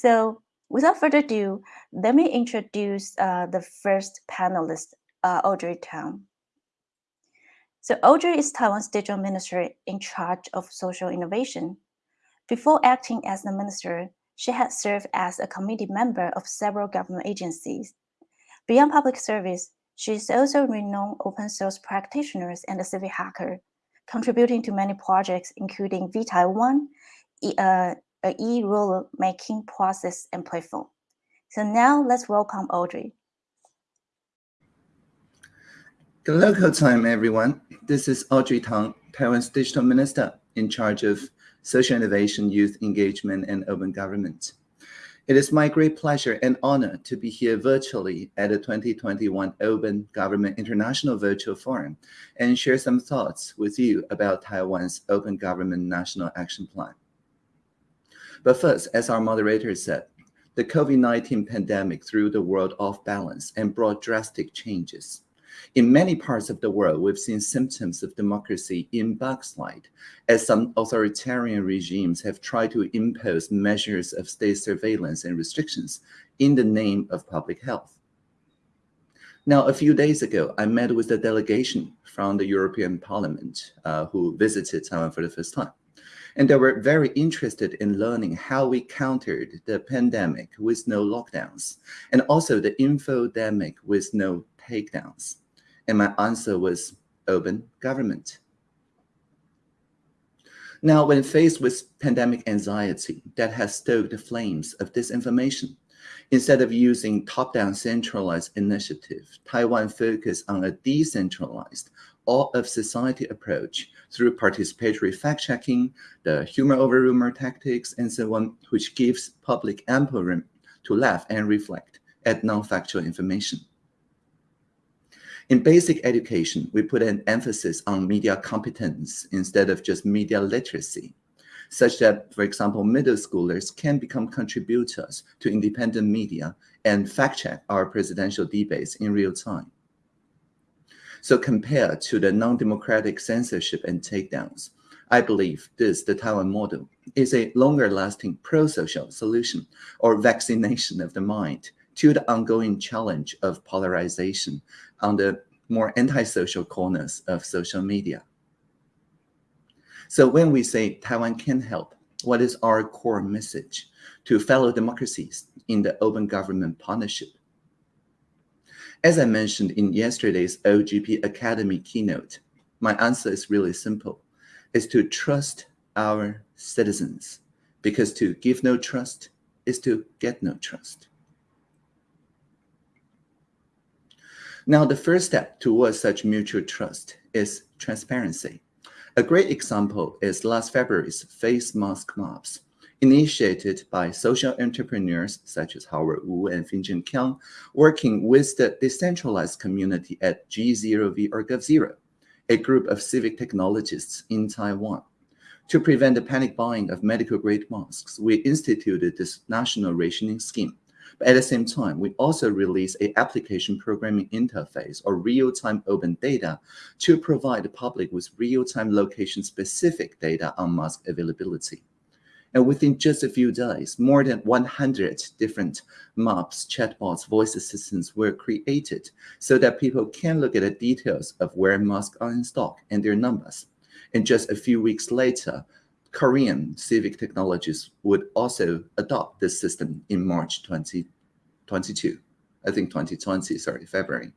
So without further ado, let me introduce uh, the first panelist, uh, Audrey Tang. So Audrey is Taiwan's digital minister in charge of social innovation. Before acting as the minister, she had served as a committee member of several government agencies. Beyond public service, she is also a renowned open source practitioner and a civic hacker, contributing to many projects, including vTaiwan, e, uh, a e-rule making process and platform. So now let's welcome Audrey. Good local time, everyone. This is Audrey Tang, Taiwan's digital minister in charge of social innovation, youth engagement, and urban government. It is my great pleasure and honor to be here virtually at the 2021 Open Government International Virtual Forum and share some thoughts with you about Taiwan's Open Government National Action Plan. But first, as our moderator said, the COVID-19 pandemic threw the world off balance and brought drastic changes. In many parts of the world, we've seen symptoms of democracy in backslide, as some authoritarian regimes have tried to impose measures of state surveillance and restrictions in the name of public health. Now, a few days ago, I met with a delegation from the European Parliament uh, who visited Taiwan for the first time. And they were very interested in learning how we countered the pandemic with no lockdowns and also the infodemic with no takedowns. And my answer was open government. Now, when faced with pandemic anxiety that has stoked the flames of disinformation, instead of using top-down centralized initiative, Taiwan focused on a decentralized, all of society approach through participatory fact-checking, the humor over rumor tactics, and so on, which gives public ample room to laugh and reflect at non-factual information. In basic education, we put an emphasis on media competence instead of just media literacy, such that, for example, middle schoolers can become contributors to independent media and fact-check our presidential debates in real time. So compared to the non-democratic censorship and takedowns, I believe this, the Taiwan model, is a longer-lasting pro-social solution or vaccination of the mind to the ongoing challenge of polarization on the more antisocial corners of social media. So when we say Taiwan can help, what is our core message to fellow democracies in the open government partnership? As I mentioned in yesterday's OGP Academy keynote, my answer is really simple. Is to trust our citizens because to give no trust is to get no trust. Now, the first step towards such mutual trust is transparency. A great example is last February's face mask mobs, initiated by social entrepreneurs such as Howard Wu and Finjon Kiang, working with the decentralized community at G0V or GovZero, a group of civic technologists in Taiwan. To prevent the panic buying of medical-grade masks, we instituted this national rationing scheme. But at the same time, we also released a application programming interface or real-time open data to provide the public with real-time location-specific data on mask availability. And within just a few days, more than 100 different maps, chatbots, voice assistants were created so that people can look at the details of where masks are in stock and their numbers. And just a few weeks later, Korean civic technologies would also adopt this system in March 2022, I think 2020, sorry, February.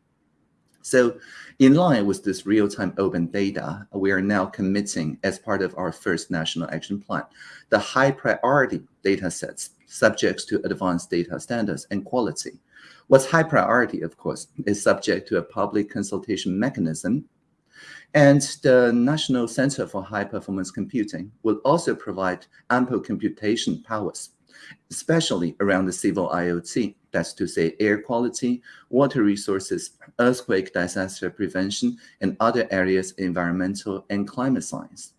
So in line with this real-time open data, we are now committing as part of our first national action plan, the high priority data sets subject to advanced data standards and quality. What's high priority, of course, is subject to a public consultation mechanism. And the National Center for High Performance Computing will also provide ample computation powers especially around the civil IoT, that's to say air quality, water resources, earthquake disaster prevention, and other areas environmental and climate science.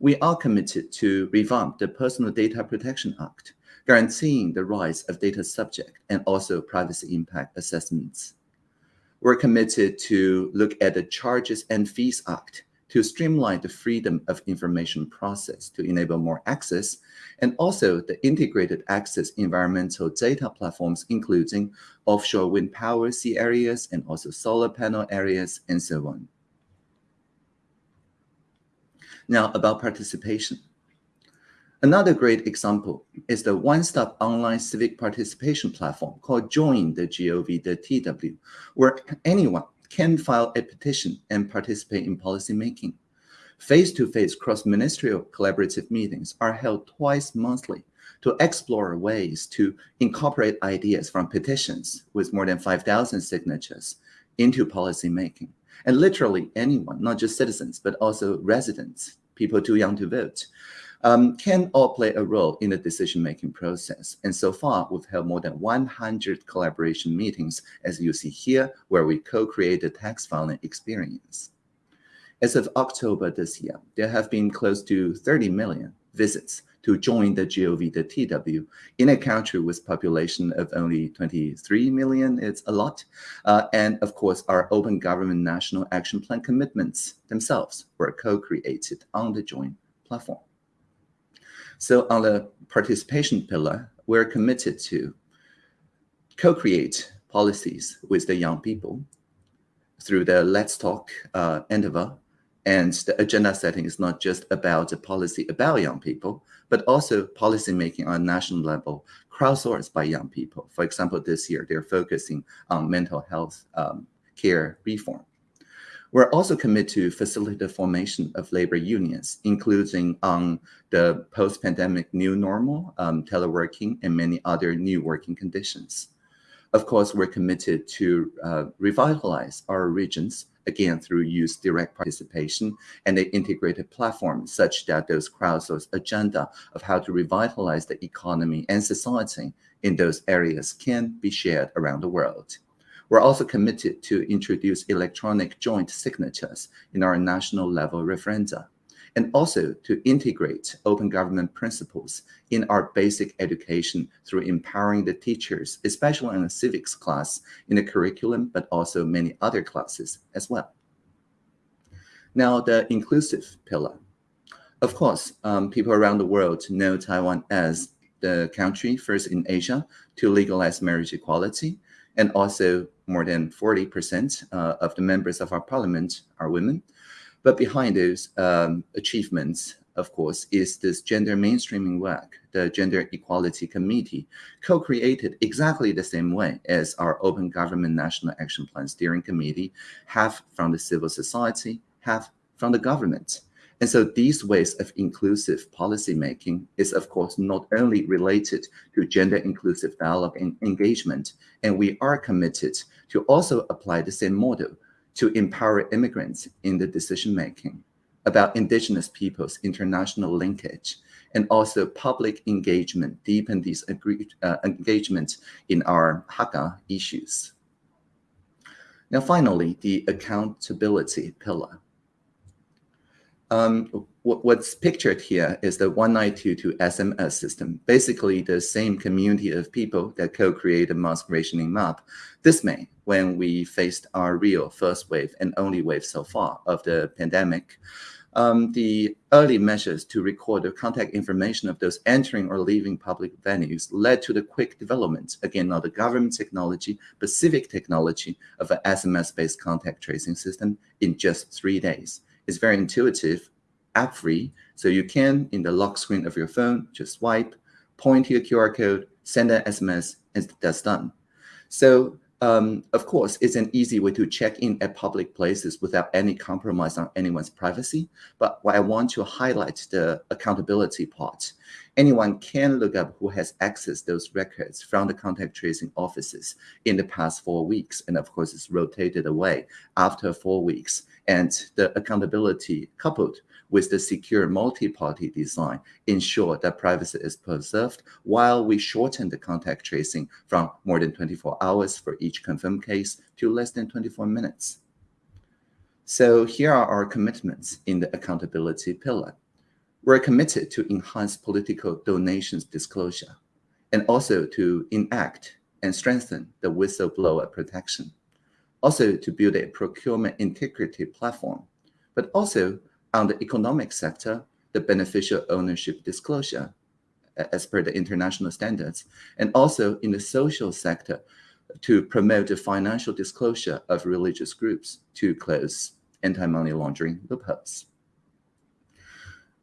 We are committed to revamp the Personal Data Protection Act, guaranteeing the rights of data subject and also privacy impact assessments. We're committed to look at the Charges and Fees Act to streamline the freedom of information process to enable more access and also the integrated access environmental data platforms, including offshore wind power sea areas and also solar panel areas and so on. Now about participation. Another great example is the one-stop online civic participation platform called Join the GOV, the TW, where anyone can file a petition and participate in policymaking. Face-to-face cross-ministerial collaborative meetings are held twice monthly to explore ways to incorporate ideas from petitions with more than 5,000 signatures into policymaking. And literally anyone, not just citizens, but also residents, people too young to vote, um, can all play a role in the decision-making process. And so far, we've held more than 100 collaboration meetings, as you see here, where we co-create the tax filing experience. As of October this year, there have been close to 30 million visits to join the GOV, the TW, in a country with population of only 23 million. It's a lot. Uh, and of course, our Open Government National Action Plan commitments themselves were co-created on the joint platform. So on the participation pillar, we're committed to co-create policies with the young people through the Let's Talk uh, endeavor. And the agenda setting is not just about the policy about young people, but also policy making on a national level, crowdsourced by young people. For example, this year, they're focusing on mental health um, care reform. We're also committed to facilitate the formation of labor unions, including on the post-pandemic new normal, um, teleworking, and many other new working conditions. Of course, we're committed to uh, revitalize our regions, again, through youth direct participation and an integrated platform such that those crowdsourced agenda of how to revitalize the economy and society in those areas can be shared around the world. We're also committed to introduce electronic joint signatures in our national level referenda, and also to integrate open government principles in our basic education through empowering the teachers, especially in the civics class, in the curriculum, but also many other classes as well. Now, the inclusive pillar. Of course, um, people around the world know Taiwan as the country first in Asia to legalize marriage equality, and also more than 40% uh, of the members of our parliament are women. But behind those um, achievements, of course, is this gender mainstreaming work, the Gender Equality Committee, co-created exactly the same way as our Open Government National Action Plan Steering Committee, half from the civil society, half from the government. And so these ways of inclusive policymaking is, of course, not only related to gender inclusive dialogue and engagement, and we are committed to also apply the same model to empower immigrants in the decision-making about indigenous peoples' international linkage, and also public engagement, deepen these uh, engagement in our Hakka issues. Now, finally, the accountability pillar. Um, what's pictured here is the 1922 SMS system, basically the same community of people that co-created mask rationing map this May when we faced our real first wave and only wave so far of the pandemic. Um, the early measures to record the contact information of those entering or leaving public venues led to the quick development, again, not the government technology, but civic technology of an SMS-based contact tracing system in just three days. It's very intuitive, app-free, so you can, in the lock screen of your phone, just swipe, point to your QR code, send an SMS, and that's done. So um, of course, it's an easy way to check in at public places without any compromise on anyone's privacy. But what I want to highlight the accountability part. Anyone can look up who has accessed those records from the contact tracing offices in the past four weeks. And of course, it's rotated away after four weeks. And the accountability coupled with the secure multi-party design ensure that privacy is preserved while we shorten the contact tracing from more than 24 hours for each confirmed case to less than 24 minutes. So here are our commitments in the accountability pillar. We're committed to enhance political donations disclosure and also to enact and strengthen the whistleblower protection. Also to build a procurement integrity platform, but also on the economic sector, the beneficial ownership disclosure as per the international standards, and also in the social sector to promote the financial disclosure of religious groups to close anti-money laundering loopholes.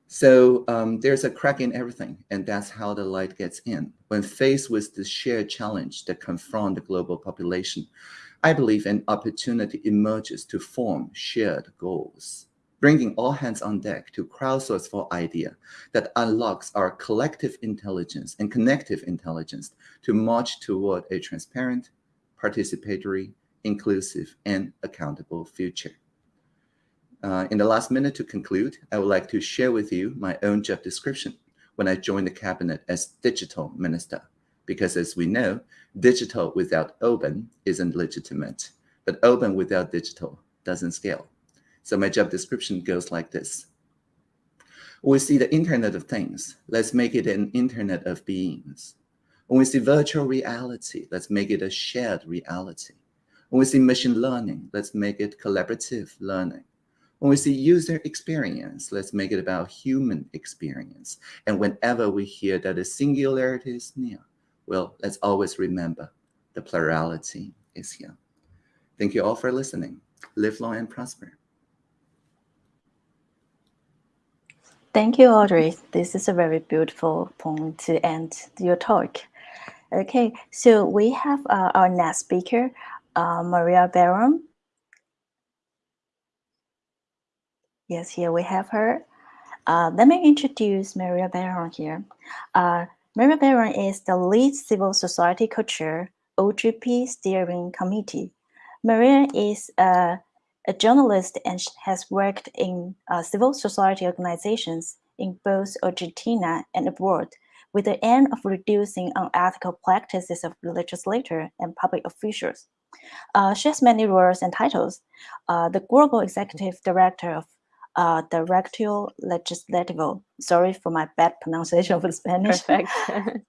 So um, there's a crack in everything, and that's how the light gets in. When faced with the shared challenge that confront the global population, I believe an opportunity emerges to form shared goals, bringing all hands on deck to crowdsource for idea that unlocks our collective intelligence and connective intelligence to march toward a transparent, participatory, inclusive, and accountable future. Uh, in the last minute to conclude, I would like to share with you my own job description when I joined the cabinet as digital minister. Because as we know, digital without open isn't legitimate, but open without digital doesn't scale. So my job description goes like this. When we see the Internet of Things, let's make it an Internet of Beings. When we see virtual reality, let's make it a shared reality. When we see machine learning, let's make it collaborative learning. When we see user experience, let's make it about human experience. And whenever we hear that a singularity is near, well, let's always remember the plurality is here. Thank you all for listening. Live long and prosper. Thank you, Audrey. This is a very beautiful point to end your talk. Okay, so we have uh, our next speaker, uh, Maria Baron. Yes, here we have her. Uh, let me introduce Maria Baron here. Maria Baron is the lead civil society co-chair, OGP Steering Committee. Maria is a, a journalist and has worked in uh, civil society organizations in both Argentina and abroad with the aim of reducing unethical practices of legislators and public officials. Uh, she has many roles and titles. Uh, the Global Executive Director of uh, Directorio Legislativo. Sorry for my bad pronunciation of Spanish. Perfect.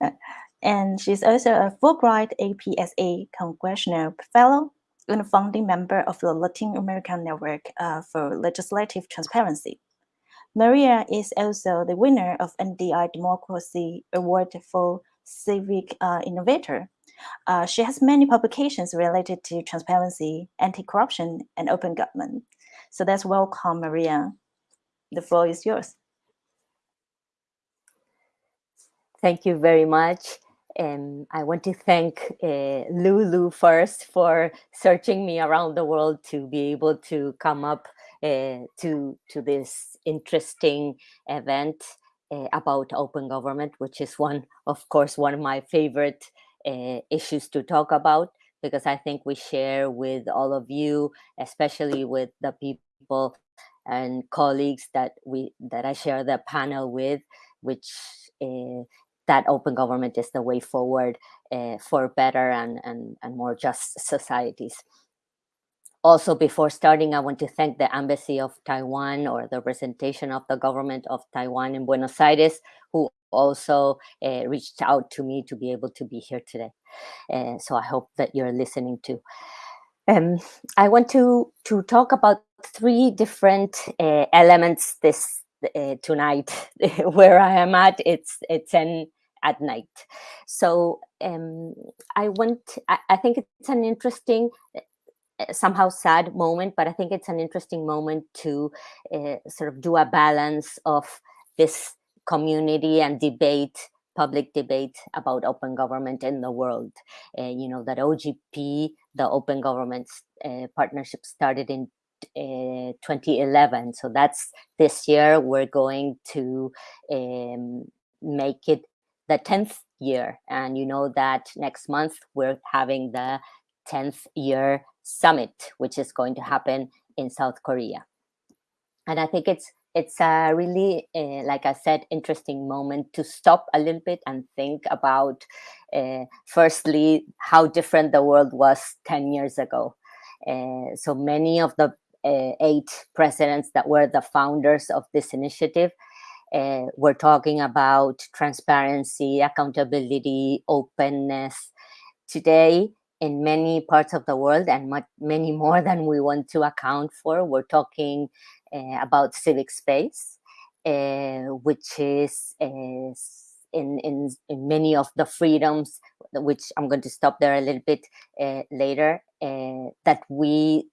and she's also a Fulbright APSA Congressional Fellow and a founding member of the Latin American Network uh, for Legislative Transparency. Maria is also the winner of NDI Democracy Award for Civic uh, Innovator. Uh, she has many publications related to transparency, anti-corruption, and open government. So that's welcome, Maria. The floor is yours. Thank you very much. And I want to thank uh, Lulu first for searching me around the world to be able to come up uh, to, to this interesting event uh, about open government, which is one, of course, one of my favorite uh, issues to talk about because I think we share with all of you, especially with the people and colleagues that we that I share the panel with, which uh, that open government is the way forward uh, for better and, and, and more just societies. Also, before starting, I want to thank the Embassy of Taiwan or the representation of the government of Taiwan in Buenos Aires, who also uh, reached out to me to be able to be here today. Uh, so I hope that you're listening too. Um, I want to, to talk about three different uh, elements this tonight. Where I am at, it's, it's an at night. So um, I want, I, I think it's an interesting somehow sad moment, but I think it's an interesting moment to uh, sort of do a balance of this community and debate, public debate about open government in the world. Uh, you know, that OGP, the Open Government uh, Partnership started in uh, 2011. So that's this year we're going to um, make it the 10th year. And you know that next month we're having the 10th year summit, which is going to happen in South Korea. And I think it's it's a really, uh, like I said, interesting moment to stop a little bit and think about, uh, firstly, how different the world was 10 years ago. Uh, so many of the eight presidents that were the founders of this initiative were talking about transparency, accountability, openness. Today, in many parts of the world and much, many more than we want to account for. We're talking about civic space, uh, which is uh, in, in, in many of the freedoms, which I'm going to stop there a little bit uh, later, uh, that we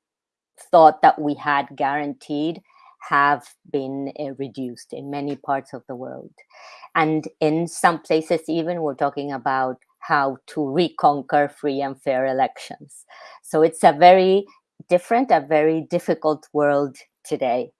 thought that we had guaranteed have been uh, reduced in many parts of the world. And in some places, even we're talking about how to reconquer free and fair elections. So it's a very different, a very difficult world today.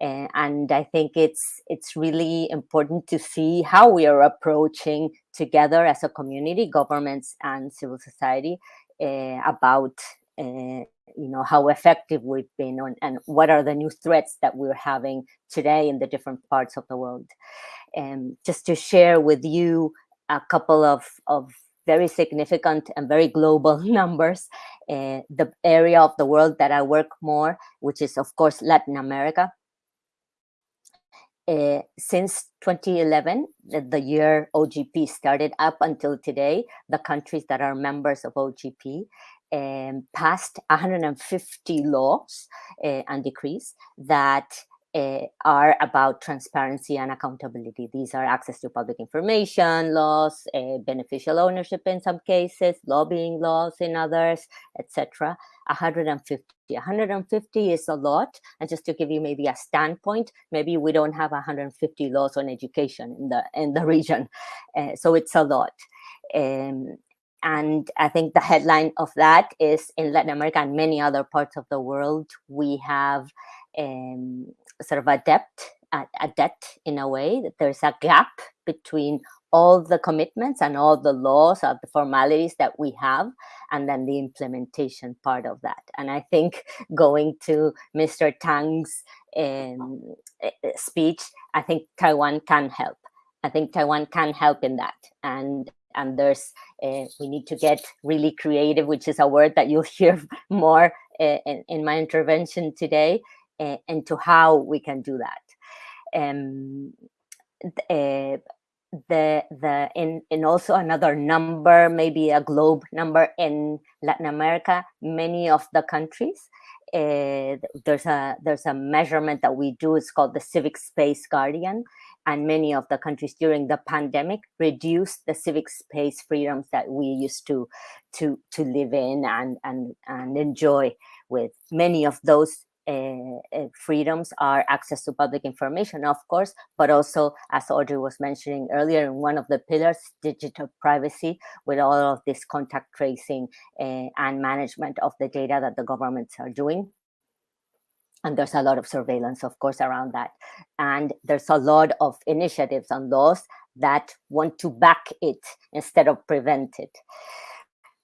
And I think it's it's really important to see how we are approaching together as a community, governments and civil society, uh, about uh, you know how effective we've been on and what are the new threats that we're having today in the different parts of the world. And um, just to share with you a couple of of very significant and very global numbers. Uh, the area of the world that I work more, which is of course Latin America, uh, since 2011, the, the, year OGP started up until today, the countries that are members of OGP um, passed 150 laws uh, and decrees that uh, are about transparency and accountability. These are access to public information laws, uh, beneficial ownership in some cases, lobbying laws in others, etc. 150. 150 is a lot. And just to give you maybe a standpoint, maybe we don't have 150 laws on education in the in the region. Uh, so it's a lot. Um, and I think the headline of that is in Latin America and many other parts of the world, we have um, sort of a debt, a, debt in a way that there's a gap between all the commitments and all the laws of the formalities that we have and then the implementation part of that. And i think going to mr tang's um, eh, eh, speech i think taiwan can help. I think taiwan can help in that. And and there's uh, we need to get really creative which is a word that you'll hear more in, in my intervention today uh, into how we can do that. Um, uh, the the in in also another number, maybe a globe number in Latin America, many of the countries. Uh, there's a there's a measurement that we do. It's called the Civic Space Guardian, and many of the countries during the pandemic reduced the civic space freedoms that we used to to to live in and and and enjoy. With many of those freedoms are access to public information, of course, but also, as Audrey was mentioning earlier, one of the pillars, digital privacy, with all of this contact tracing uh, and management of the data that the governments are doing. And there's a lot of surveillance, of course, around that. And there's a lot of initiatives and laws that want to back it instead of prevent it.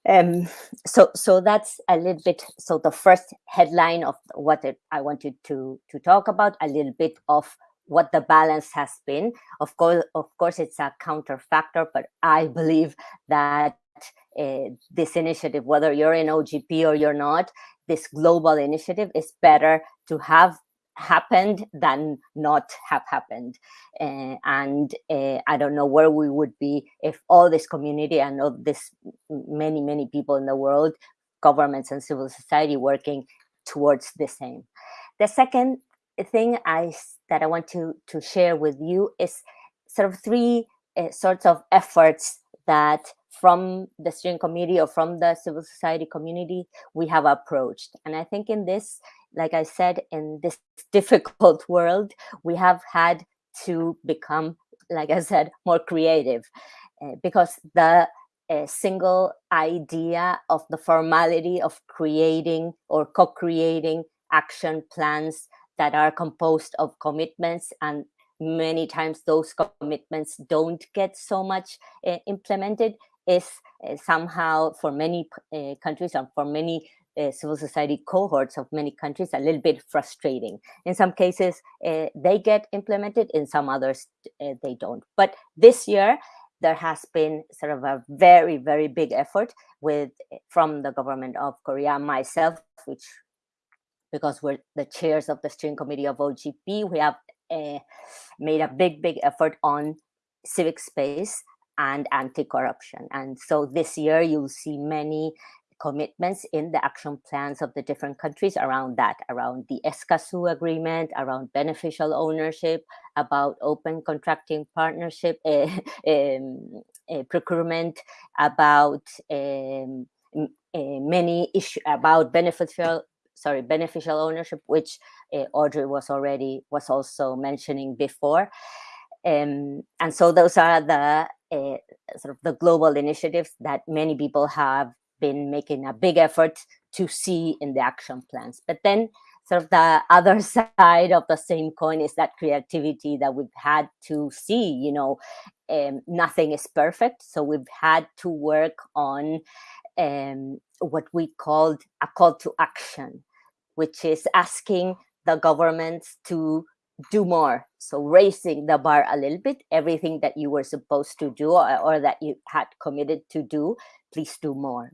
Um, so, so that's a little bit. So the first headline of what it, I wanted to to talk about a little bit of what the balance has been. Of course, of course, it's a counterfactor, but I believe that uh, this initiative, whether you're in OGP or you're not, this global initiative is better to have happened than not have happened. Uh, and uh, i don't know where we would be if all this community and all this many many people in the world governments and civil society working towards the same. The second thing i that i want to to share with you is sort of three uh, sorts of efforts that from the steering committee or from the civil society community we have approached. And i think in this like I said, in this difficult world, we have had to become, like I said, more creative uh, because the uh, single idea of the formality of creating or co-creating action plans that are composed of commitments and many times those commitments don't get so much uh, implemented is uh, somehow for many uh, countries and for many uh, civil society cohorts of many countries a little bit frustrating. In some cases, uh, they get implemented, in some others, uh, they don't. But this year, there has been sort of a very, very big effort with from the government of Korea, myself, which because we're the chairs of the steering committee of OGP, we have made a big, big effort on civic space and anti-corruption. And so this year you'll see many commitments in the action plans of the different countries around that, around the Escazú agreement, around beneficial ownership, about open contracting partnership, uh, um, uh, procurement, about um, many issues about beneficial sorry beneficial ownership which uh, audrey was already was also mentioning before um, and so those are the uh, sort of the global initiatives that many people have been making a big effort to see in the action plans. But then sort of the other side of the same coin is that creativity that we've had to see you know um, nothing is perfect. So we've had to work on um, what we called a call to action which is asking the governments to do more. So raising the bar a little bit, everything that you were supposed to do or, or, that you had committed to do, please do more.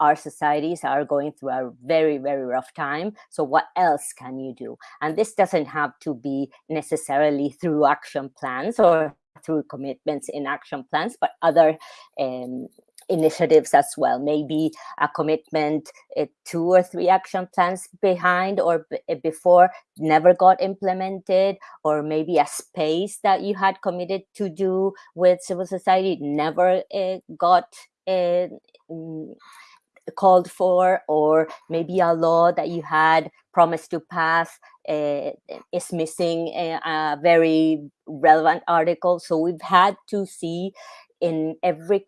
Our societies are going through a very, very rough time. So what else can you do? And this doesn't have to be necessarily through action plans or through commitments in action plans, but other um, initiatives as well maybe a commitment uh, two or three action plans behind or eh, before never got implemented or maybe a space that you had committed to do with civil society never uh, got uh, called for or maybe a law that you had promised to pass uh, is missing a, a, very relevant article. So we've had to see in every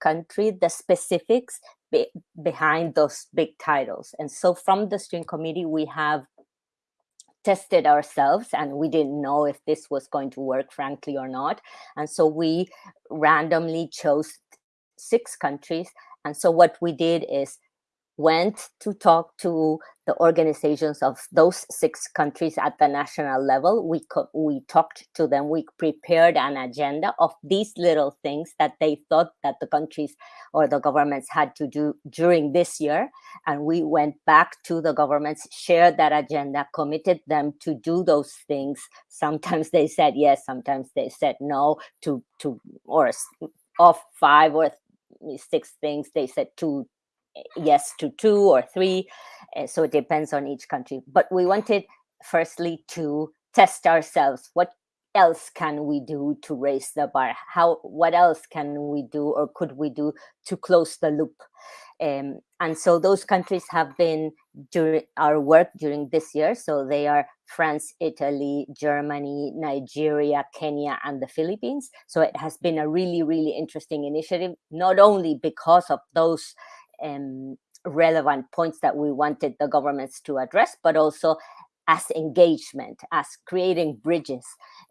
country the specifics be behind those big titles. And so from the steering committee, we have tested ourselves and we didn't know if this was going to work, frankly, or not. And so we randomly chose six countries. And so what we did is went to talk to the organizations of those six countries at the national level. We we talked to them. We prepared an agenda of these little things that they thought that the countries or the governments had to do during this year, and we went back to the governments, shared that agenda, committed them to do those things. Sometimes they said yes, sometimes they said no. To to or of five or six things, they said two yes to two or three. Uh, so it depends on each country. But we wanted firstly to test ourselves. What else can we do to raise the bar? How, what else can we do or could we do to close the loop? Um, and so those countries have been during our work during this year. So they are France, Italy, Germany, Nigeria, Kenya, and the Philippines. So it has been a really, really interesting initiative, not only because of those um, relevant points that we wanted the governments to address, but also as engagement, as creating bridges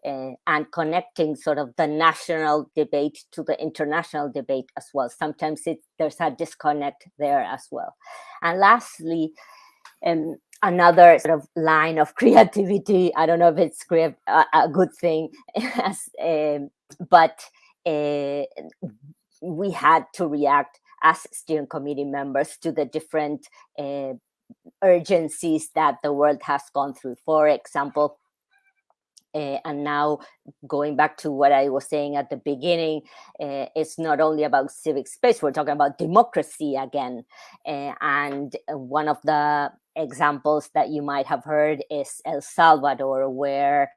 uh, and connecting sort of the national debate to the international debate as well. Sometimes it, there's a disconnect there as well. And lastly, um, another sort of line of creativity. I don't know if it's a, a good thing, as, um, but uh, we had to react as steering committee members to the different uh, urgencies that the world has gone through. For example, uh, and now going back to what I was saying at the beginning, uh, it's not only about civic space, we're talking about democracy again. Uh, and one of the examples that you might have heard is El Salvador, where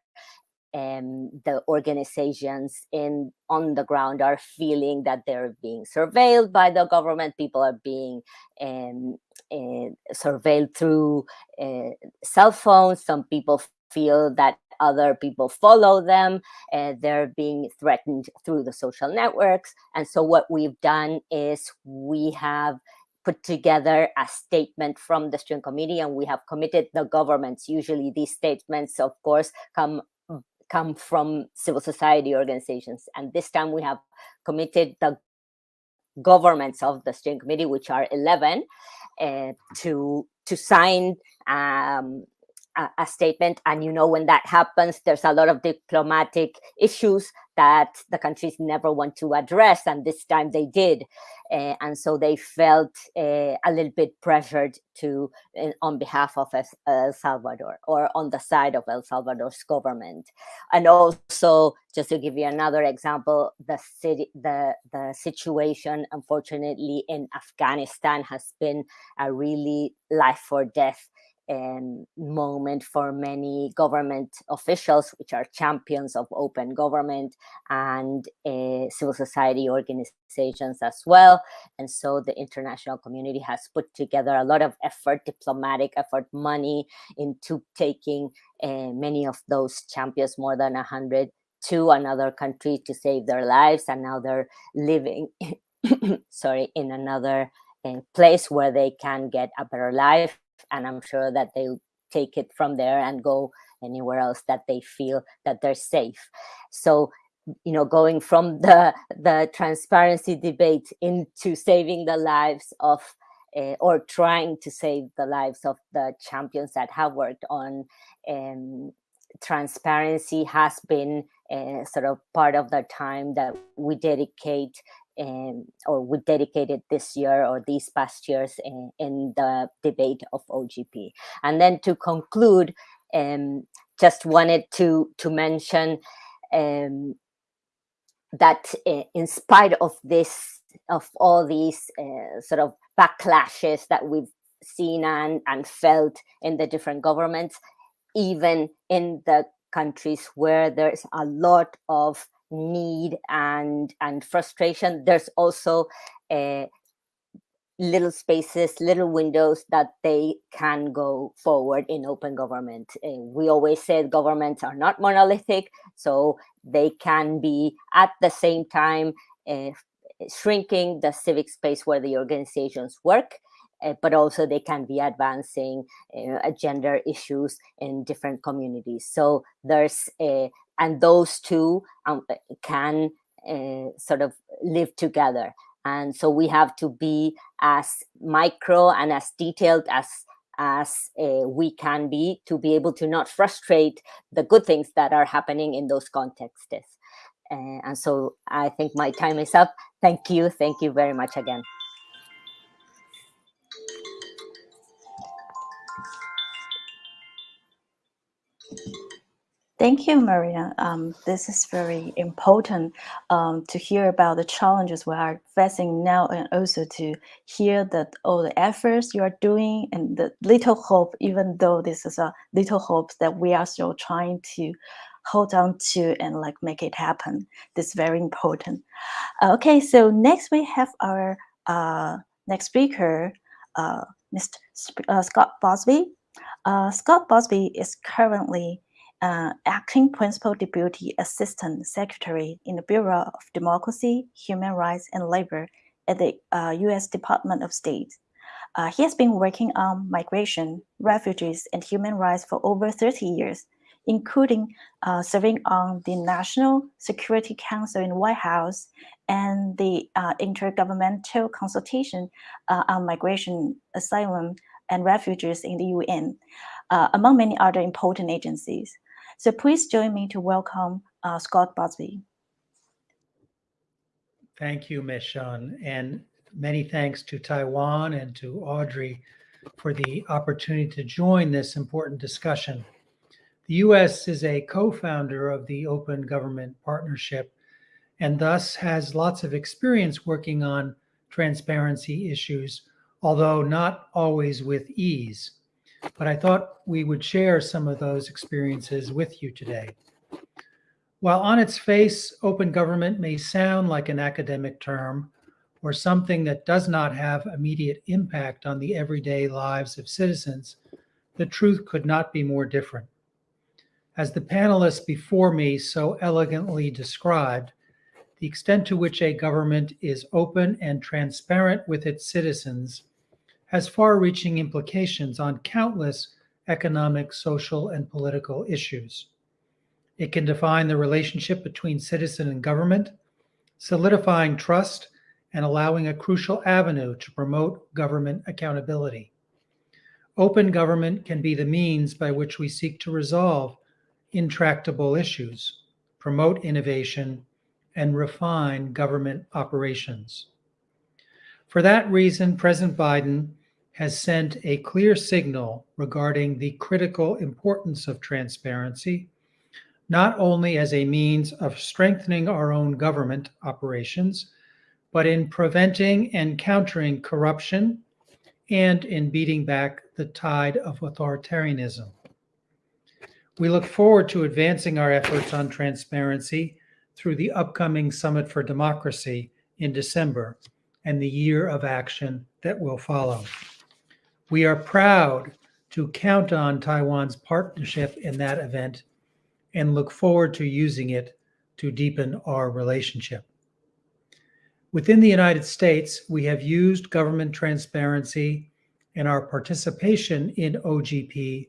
um, the organizations in on the ground are feeling that they're being surveilled by the government. People are being um, uh, surveilled through uh, cell phones. Some people feel that other people follow them. Uh, they're being threatened through the social networks. And so what we've done is we have put together a statement from the steering committee and we have committed the governments usually these statements of course come come from civil society organizations. And this time we have committed the governments of the steering committee, which are 11, uh, to, to sign um, a, a, statement. And you know, when that happens, there's a lot of diplomatic issues that the countries never want to address. And this time they did. Uh, and so they felt uh, a little bit pressured to, uh, on behalf of El Salvador or on the side of El Salvador's government. And also, just to give you another example, the city, the, the situation, unfortunately, in Afghanistan has been a really life or death um, moment for many government officials, which are champions of open government and uh, civil society organizations as well. And so the international community has put together a lot of effort, diplomatic effort, money into taking uh, many of those champions, more than 100, to another country to save their lives. And now they're living, sorry, in another uh, place where they can get a better life and i'm sure that they'll take it from there and go anywhere else that they feel that they're safe. So you know going from the the transparency debate into saving the lives of uh, or trying to save the lives of the champions that have worked on um, transparency has been uh, sort of part of the time that we dedicate um, or we dedicated this year or these past years in, in, the debate of OGP. And then to conclude, um, just wanted to, to mention um, that uh, in spite of this, of all these uh, sort of backlashes that we've seen and, and felt in the different governments, even in the countries where there's a lot of need and and frustration. There's also uh, little spaces little windows that they can go forward in open government. Uh, we always said governments are not monolithic so they can be at the same time uh, shrinking the civic space where the organizations work uh, but also they can be advancing uh, gender issues in different communities. So there's a, and those two um, can uh, sort of live together. And so we have to be as micro and as detailed as as uh, we can be to be able to not frustrate the good things that are happening in those contexts. Uh, and so I think my time is up. Thank you. Thank you very much again. Thank you, Maria. Um, this is very important um, to hear about the challenges we are facing now and also to hear that all the efforts you are doing and the little hope, even though this is a little hope that we are still trying to hold on to and like make it happen. This is very important. Uh, okay, so next we have our uh, next speaker, uh, Mr. Sp uh, Scott Busby. Uh, Scott Busby is currently uh, acting principal deputy assistant secretary in the Bureau of Democracy, Human Rights, and Labor at the uh, U.S. Department of State. Uh, he has been working on migration, refugees, and human rights for over 30 years, including uh, serving on the National Security Council in White House and the uh, Intergovernmental Consultation uh, on Migration, Asylum, and Refugees in the UN, among many other important agencies. So please join me to welcome uh, Scott Busby. Thank you, Ms. And many thanks to Taiwan and to Audrey for the opportunity to join this important discussion. The U.S. is a co-founder of the Open Government Partnership and thus has lots of experience working on transparency issues, although not always with ease but I thought we would share some of those experiences with you today. While on its face, open government may sound like an academic term or something that does not have immediate impact on the everyday lives of citizens, the truth could not be more different. As the panelists before me so elegantly described, the extent to which a government is open and transparent with its citizens has far-reaching implications on countless economic, social, and political issues. It can define the relationship between citizen and government, solidifying trust and allowing a crucial avenue to promote government accountability. open government can be the means by which we seek to resolve intractable issues, promote innovation, and refine government operations. For that reason, President Biden has sent a clear signal regarding the critical importance of transparency, not only as a means of strengthening our own government operations, but in preventing and countering corruption and in beating back the tide of authoritarianism. We look forward to advancing our efforts on transparency through the upcoming Summit for Democracy in December and the year of action that will follow. We are proud to count on Taiwan's partnership in that event and look forward to using it to deepen our relationship. Within the United States, we have used government transparency and our participation in OGP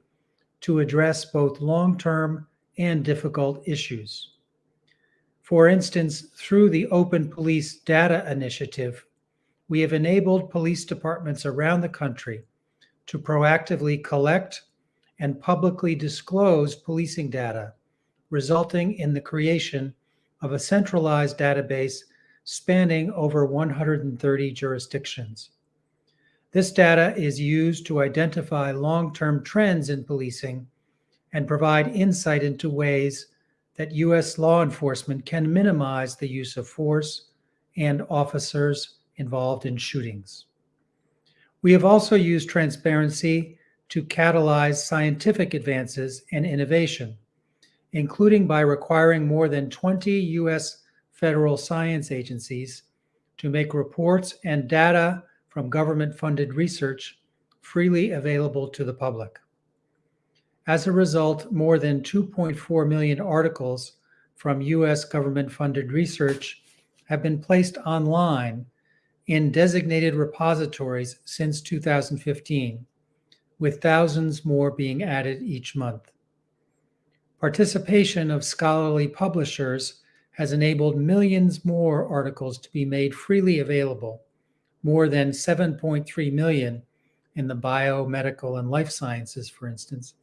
to address both long-term and difficult issues. For instance, through the Open Police Data Initiative, we have enabled police departments around the country to proactively collect and publicly disclose policing data, resulting in the creation of a centralized database spanning over 130 jurisdictions. This data is used to identify long-term trends in policing and provide insight into ways that U.S. law enforcement can minimize the use of force and officers involved in shootings. We have also used transparency to catalyze scientific advances and innovation, including by requiring more than 20 U.S. federal science agencies to make reports and data from government-funded research freely available to the public. As a result, more than 2.4 million articles from U.S. government-funded research have been placed online in designated repositories since 2015, with thousands more being added each month. Participation of scholarly publishers has enabled millions more articles to be made freely available, more than 7.3 million in the biomedical and life sciences, for instance,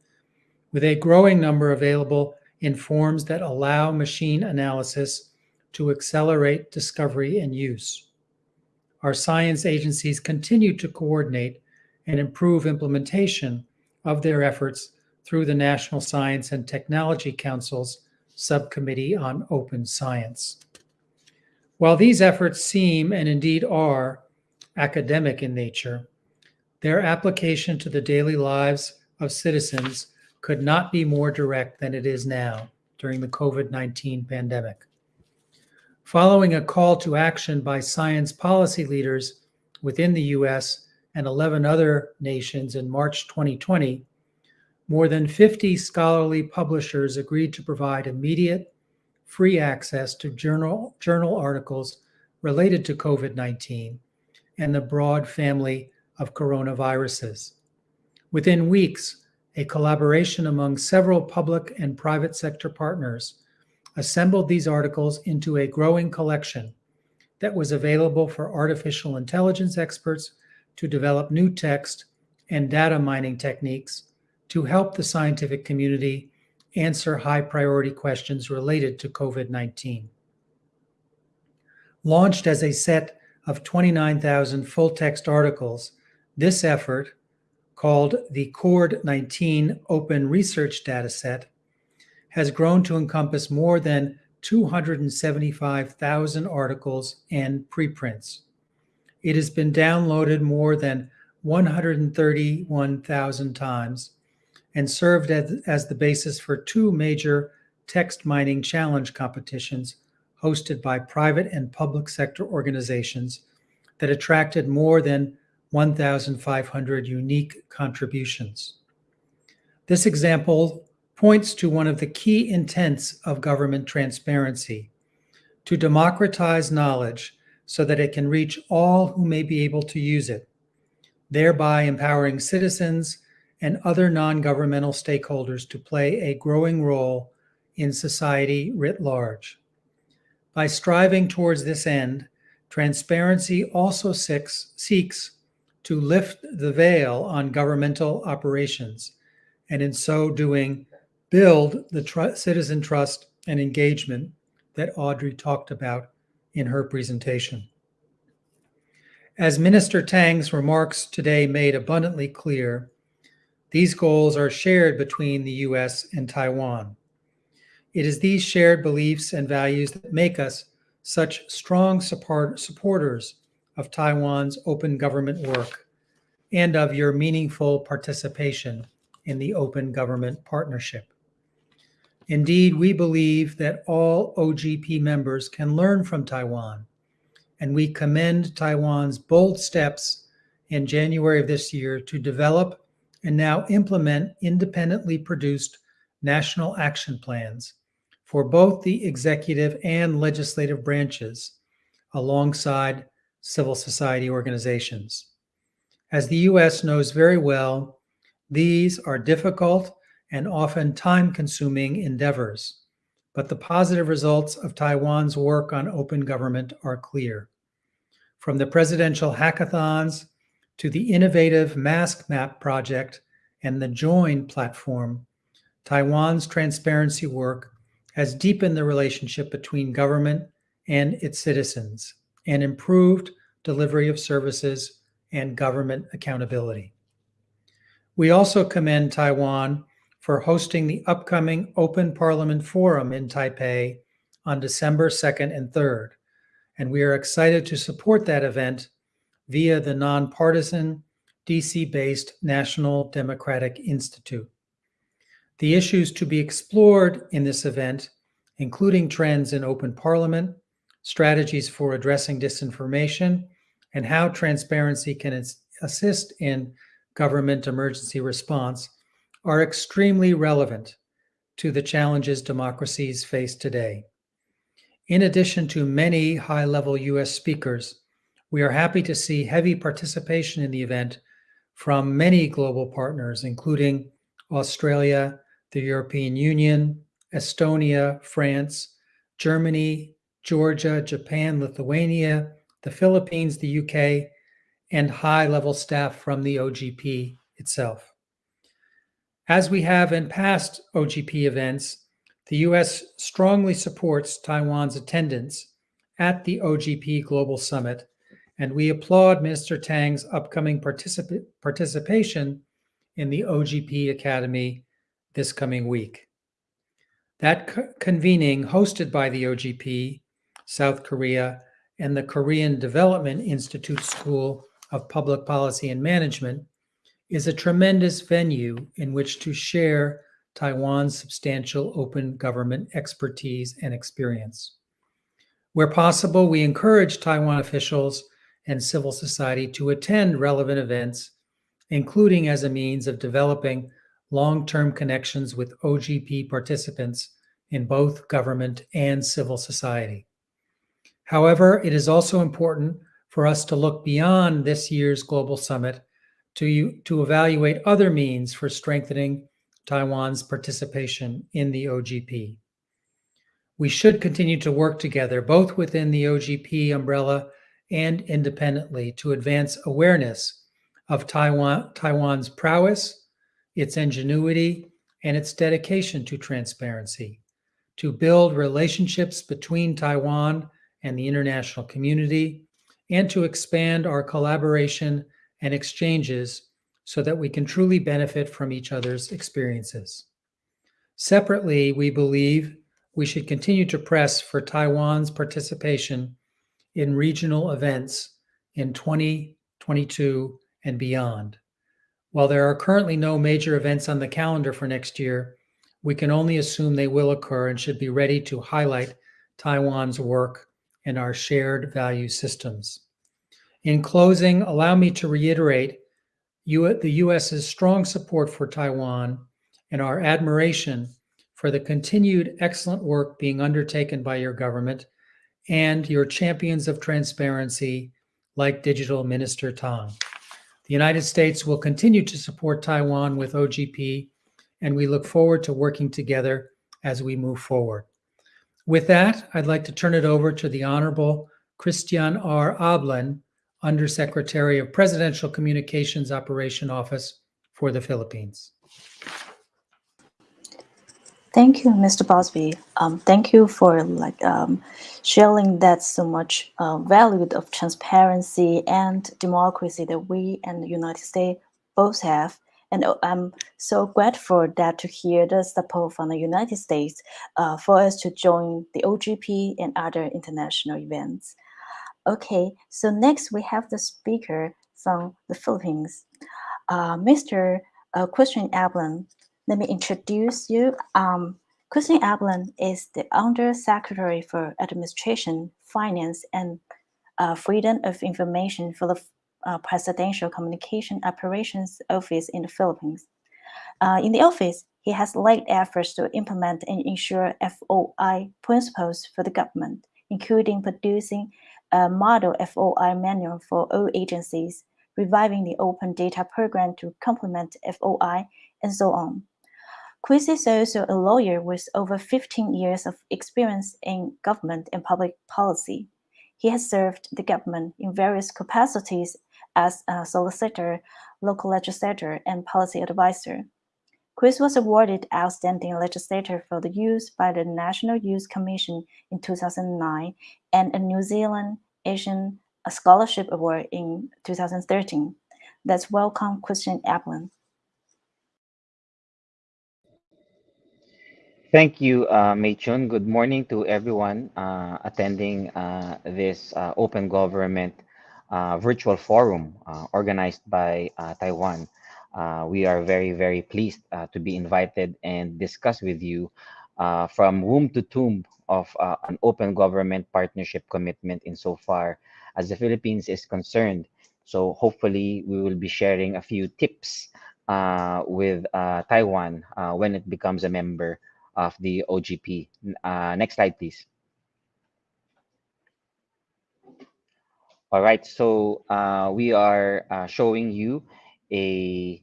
with a growing number available in forms that allow machine analysis to accelerate discovery and use our science agencies continue to coordinate and improve implementation of their efforts through the National Science and Technology Council's Subcommittee on Open Science. While these efforts seem and indeed are academic in nature, their application to the daily lives of citizens could not be more direct than it is now during the COVID 19 pandemic. Following a call to action by science policy leaders within the US and 11 other nations in March 2020, more than 50 scholarly publishers agreed to provide immediate, free access to journal, journal articles related to COVID 19 and the broad family of coronaviruses. Within weeks, a collaboration among several public and private sector partners assembled these articles into a growing collection that was available for artificial intelligence experts to develop new text and data mining techniques to help the scientific community answer high priority questions related to COVID 19. Launched as a set of 29,000 full text articles, this effort, called the CORD 19 Open Research Dataset, has grown to encompass more than 275,000 articles and preprints. It has been downloaded more than 131,000 times and served as, as the basis for two major text mining challenge competitions hosted by private and public sector organizations that attracted more than 1,500 unique contributions. This example points to one of the key intents of government transparency to democratize knowledge so that it can reach all who may be able to use it, thereby empowering citizens and other non governmental stakeholders to play a growing role in society writ large. By striving towards this end, transparency also seeks, seeks to lift the veil on governmental operations and in so doing build the tr- citizen trust and engagement that Audrey talked about in her presentation. As Minister Tang's remarks today made abundantly clear, these goals are shared between the US and Taiwan. It is these shared beliefs and values that make us such strong support, supporters of Taiwan's open government work and of your meaningful participation in the Open Government Partnership. Indeed, we believe that all OGP members can learn from Taiwan, and we commend Taiwan's bold steps in January of this year to develop and now implement independently produced national action plans for both the executive and legislative branches alongside civil society organizations. As the US knows very well, these are difficult and often time consuming endeavors, but the positive results of Taiwan's work on open government are clear. From the presidential hackathons to the innovative Mask Map project and the Join platform, Taiwan's transparency work has deepened the relationship between government and its citizens and improved delivery of services and government accountability. We also commend Taiwan for hosting the upcoming Open Parliament Forum in Taipei on December 2nd and 3rd, and we are excited to support that event via the nonpartisan DC based National Democratic Institute. The issues to be explored in this event, including trends in open parliament, strategies for addressing disinformation, and how transparency can assist in government emergency response, are extremely relevant to the challenges democracies face today. In addition to many high level US speakers, we are happy to see heavy participation in the event from many global partners, including Australia, the European Union, Estonia, France, Germany, Georgia, Japan, Lithuania, the Philippines, the UK, and high level staff from the OGP itself. As we have in past OGP events, the US strongly supports Taiwan's attendance at the OGP Global Summit, and we applaud Minister Tang's upcoming particip- participation in the OGP Academy this coming week. That co- convening, hosted by the OGP, South Korea, and the Korean Development Institute School of Public Policy and Management, is a tremendous venue in which to share Taiwan's substantial open government expertise and experience. Where possible, we encourage Taiwan officials and civil society to attend relevant events, including as a means of developing long term connections with OGP participants in both government and civil society. However, it is also important for us to look beyond this year's Global Summit to, to evaluate other means for strengthening Taiwan's participation in the OGP. We should continue to work together, both within the OGP umbrella and independently, to advance awareness of Taiwan, Taiwan's prowess, its ingenuity, and its dedication to transparency, to build relationships between Taiwan and the international community, and to expand our collaboration and exchanges so that we can truly benefit from each other's experiences. Separately, we believe we should continue to press for Taiwan's participation in regional events in 2022 and beyond. While there are currently no major events on the calendar for next year, we can only assume they will occur and should be ready to highlight Taiwan's work and our shared value systems. In closing, allow me to reiterate the U.S.'s strong support for Taiwan and our admiration for the continued excellent work being undertaken by your government and your champions of transparency like Digital Minister Tang. The United States will continue to support Taiwan with OGP, and we look forward to working together as we move forward. With that, I'd like to turn it over to the Honorable Kristian R. Ablan, Undersecretary of Presidential Communications Operation Office for the Philippines. Thank you, Mr. Busby. Um, thank you for like um, sharing that so much uh, value of transparency and democracy that we and the United States both have. And uh, I'm so grateful that to hear the support from the United States uh, for us to join the OGP and other international events. Okay, so next we have the speaker from the Philippines, uh, Mr. Uh, Kristian Ablan. Let me introduce you. Um, Kristian Ablan is the Undersecretary for Administration, Finance, and uh, Freedom of Information for the uh, Presidential Communication Operations Office in the Philippines. Uh, in the office, he has led efforts to implement and ensure FOI principles for the government, including producing a model FOI manual for all agencies, reviving the open data program to complement FOI, and so on. Chris is also a lawyer with over 15 years of experience in government and public policy. He has served the government in various capacities as a solicitor, local legislator, and policy advisor. Chris was awarded Outstanding Legislator for the Youth by the National Youth Commission in 2009 and a New Zealand Asian Scholarship Award in 2013. Let's welcome Kristian Ablan. Thank you, uh, Mei Chun. Good morning to everyone uh, attending uh, this uh, Open Government uh, virtual forum uh, organized by uh, Taiwan. Uh, we are very, very pleased uh, to be invited and discuss with you uh, from womb to tomb of uh, an open government partnership commitment insofar as the Philippines is concerned. So hopefully we will be sharing a few tips uh, with uh, Taiwan when it becomes a member of the OGP. Next slide, please. All right, so we are showing you a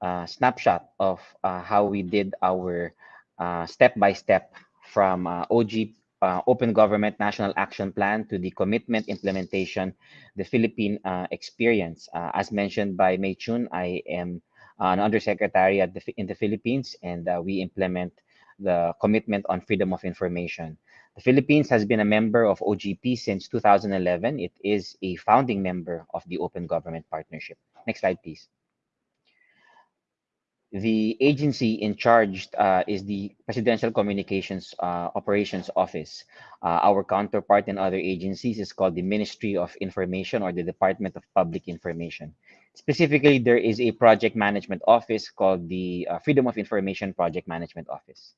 uh, snapshot of uh, how we did our uh, step-by-step from uh, OG uh, Open Government National Action Plan to the commitment implementation, the Philippine uh, experience. As mentioned by Mei Chun, I am an undersecretary at the, in the Philippines, and we implement the commitment on freedom of information. The Philippines has been a member of OGP since 2011. It is a founding member of the Open Government Partnership. Next slide, please. The agency in charge uh, is the Presidential Communications uh, Operations Office. Uh, our counterpart in other agencies is called the Ministry of Information or the Department of Public Information. Specifically, there is a project management office called the uh, Freedom of Information Project Management Office.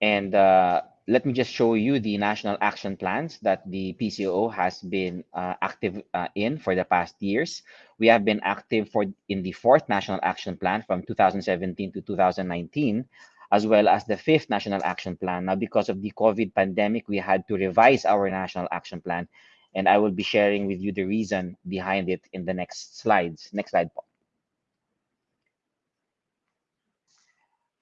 And uh, let me just show you the national action plans that the PCO has been uh, active uh, in for the past years. We have been active for in the fourth national action plan from 2017 to 2019, as well as the fifth national action plan. Now, because of the COVID pandemic, we had to revise our national action plan, and I will be sharing with you the reason behind it in the next slides. Next slide, Paul.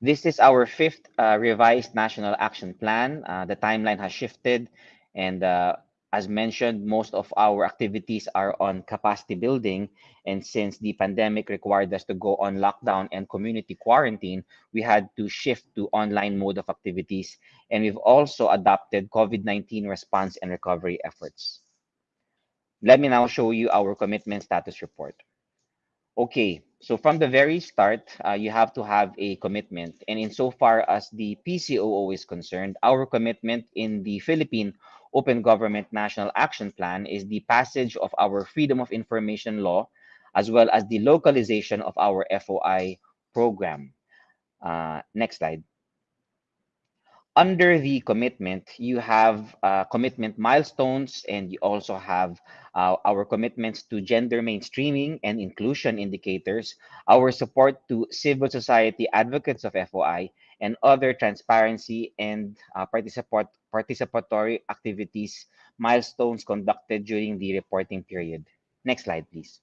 This is our fifth uh, revised national action plan. Uh, the timeline has shifted, and uh, as mentioned, most of our activities are on capacity building. And since the pandemic required us to go on lockdown and community quarantine, we had to shift to online mode of activities. And we've also adopted COVID-19 response and recovery efforts. Let me now show you our commitment status report. Okay, so from the very start, uh, you have to have a commitment. And insofar as the PCOO is concerned, our commitment in the Philippine Open Government National Action Plan is the passage of our Freedom of Information Law, as well as the localization of our FOI program. Uh, next slide under the commitment, you have uh, commitment milestones and you also have uh, our commitments to gender mainstreaming and inclusion indicators, our support to civil society advocates of FOI, and other transparency and uh, participatory activities milestones conducted during the reporting period. Next slide, please.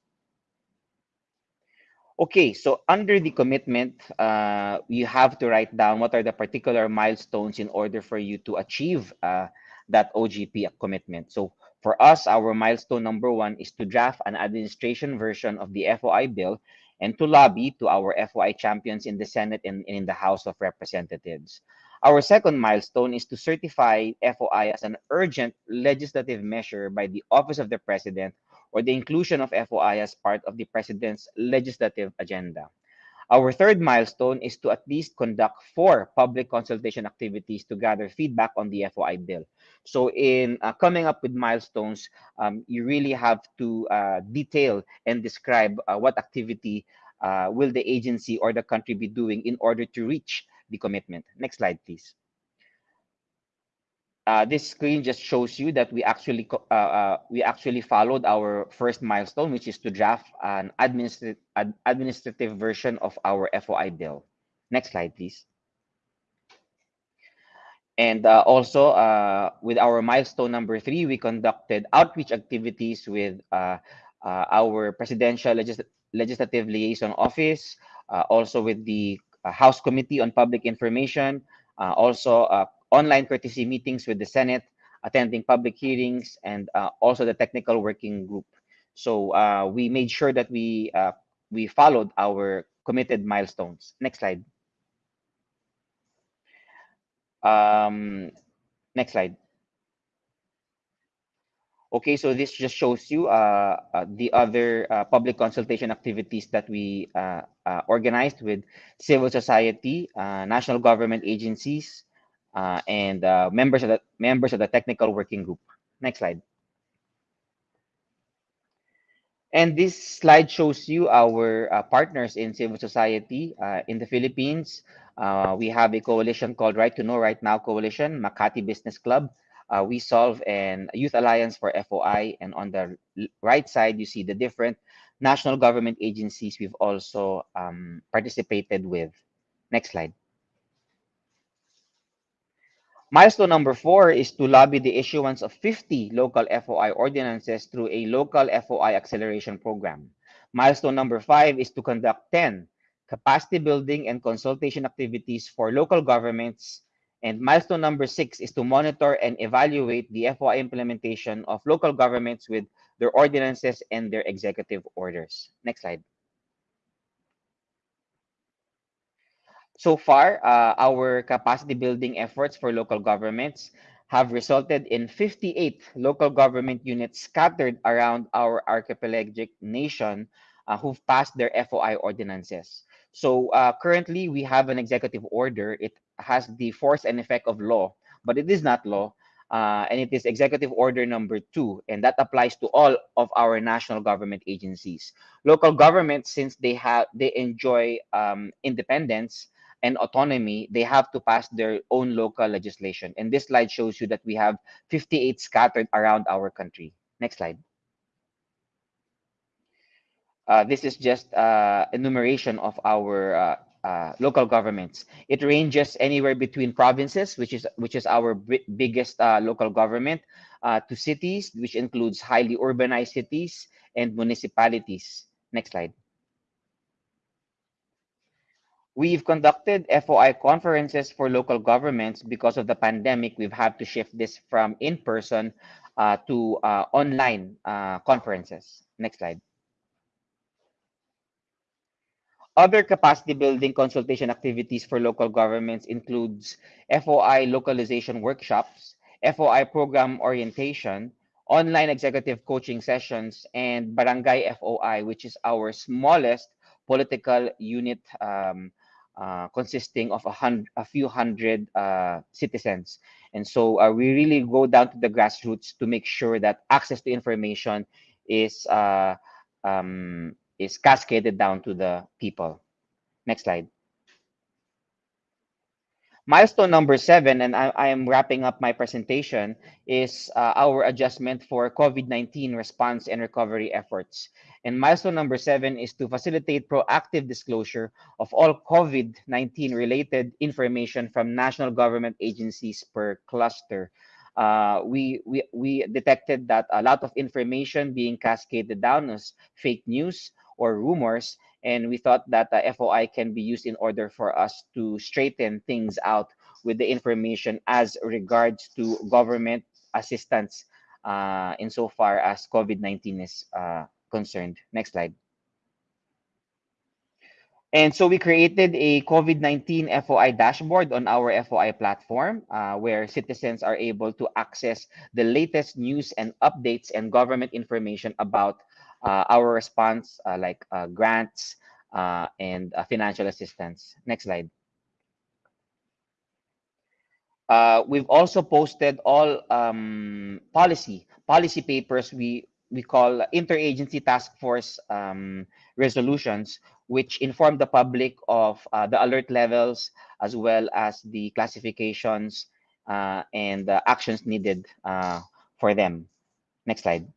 Okay, so under the commitment, uh, you have to write down what are the particular milestones in order for you to achieve uh, that OGP commitment. So For us, our milestone number one is to draft an administration version of the FOI bill and to lobby to our FOI champions in the Senate and, and in the House of Representatives. Our second milestone is to certify FOI as an urgent legislative measure by the Office of the President or the inclusion of FOI as part of the President's legislative agenda. Our third milestone is to at least conduct four public consultation activities to gather feedback on the FOI bill. So in uh, coming up with milestones, um, you really have to uh, detail and describe uh, what activity uh, will the agency or the country be doing in order to reach the commitment. Next slide, please. Uh, this screen just shows you that we actually uh, uh, we actually followed our first milestone, which is to draft an administrative ad administrative version of our FOI bill. Next slide, please. And uh, also uh, with our milestone number three, we conducted outreach activities with uh, our presidential legis legislative liaison office, also with the House Committee on Public Information, also online courtesy meetings with the Senate, attending public hearings, and uh, also the technical working group. So uh, we made sure that we uh, we followed our committed milestones. Next slide. Um, next slide. Okay, so this just shows you uh, uh, the other uh, public consultation activities that we uh, uh, organized with civil society, uh, national government agencies, uh, and uh, members of the members of the technical working group. Next slide. And this slide shows you our uh, partners in civil society uh, in the Philippines. Uh, we have a coalition called Right to Know Right Now Coalition, Makati Business Club. Uh, WeSolve and Youth Alliance for FOI. And on the right side, you see the different national government agencies we've also um, participated with. Next slide. Milestone number four is to lobby the issuance of 50 local FOI ordinances through a local FOI acceleration program. Milestone number five is to conduct 10 capacity building and consultation activities for local governments. And milestone number six is to monitor and evaluate the FOI implementation of local governments with their ordinances and their executive orders. Next slide. So far, uh, our capacity building efforts for local governments have resulted in 58 local government units scattered around our archipelagic nation uh, who've passed their FOI ordinances. So uh, currently, we have an executive order. It has the force and effect of law, but it is not law. Uh, and it is executive order number two, and that applies to all of our national government agencies. Local governments, since they have they enjoy um, independence, and autonomy, they have to pass their own local legislation. And this slide shows you that we have 58 scattered around our country. Next slide. Uh, this is just uh, enumeration of our uh, uh local governments. It ranges anywhere between provinces, which is which is our biggest uh, local government, uh, to cities, which includes highly urbanized cities and municipalities. Next slide. We've conducted FOI conferences for local governments because of the pandemic. We've had to shift this from in-person uh, to uh, online uh, conferences. Next slide. Other capacity building consultation activities for local governments includes FOI localization workshops, FOI program orientation, online executive coaching sessions, and Barangay FOI, which is our smallest political unit um, uh, consisting of a, hundred, a few hundred uh, citizens. And so uh, we really go down to the grassroots to make sure that access to information is uh, um, is cascaded down to the people. Next slide. Milestone number seven, and I, I am wrapping up my presentation, is uh, our adjustment for COVID-19 response and recovery efforts. And milestone number seven is to facilitate proactive disclosure of all COVID-19 related information from national government agencies per cluster. Uh, we, we, we detected that a lot of information being cascaded down as fake news or rumors and we thought that the FOI can be used in order for us to straighten things out with the information as regards to government assistance uh, insofar as COVID-19 is uh, concerned. Next slide. And so we created a COVID-19 FOI dashboard on our FOI platform uh, where citizens are able to access the latest news and updates and government information about our response, uh, like uh, grants uh, and uh, financial assistance. Next slide. we've also posted all um, policy policy papers we we call interagency task force um, resolutions which inform the public of uh, the alert levels as well as the classifications uh, and the actions needed uh, for them. Next slide.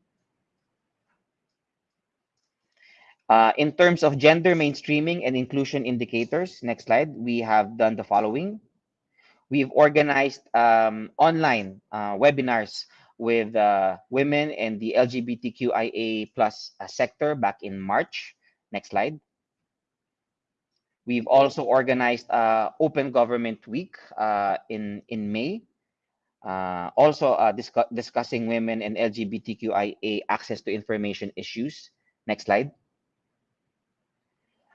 Uh, in terms of gender mainstreaming and inclusion indicators, next slide, we have done the following. We've organized um, online uh, webinars with uh, women and the LGBTQIA plus sector back in March. Next slide. We've also organized uh, Open Government Week uh, in, in May. Uh, also uh, discuss, discussing women and LGBTQIA access to information issues. Next slide.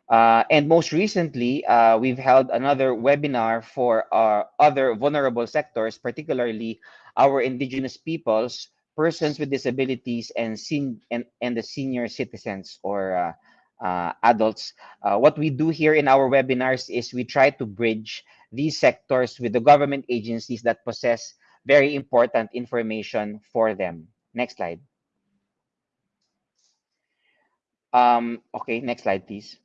Uh, and most recently, uh, we've held another webinar for our other vulnerable sectors, particularly our indigenous peoples, persons with disabilities, and, sen and, and the senior citizens or uh, adults. Uh, what we do here in our webinars is we try to bridge these sectors with the government agencies that possess very important information for them. Next slide. Um, okay, next slide, please.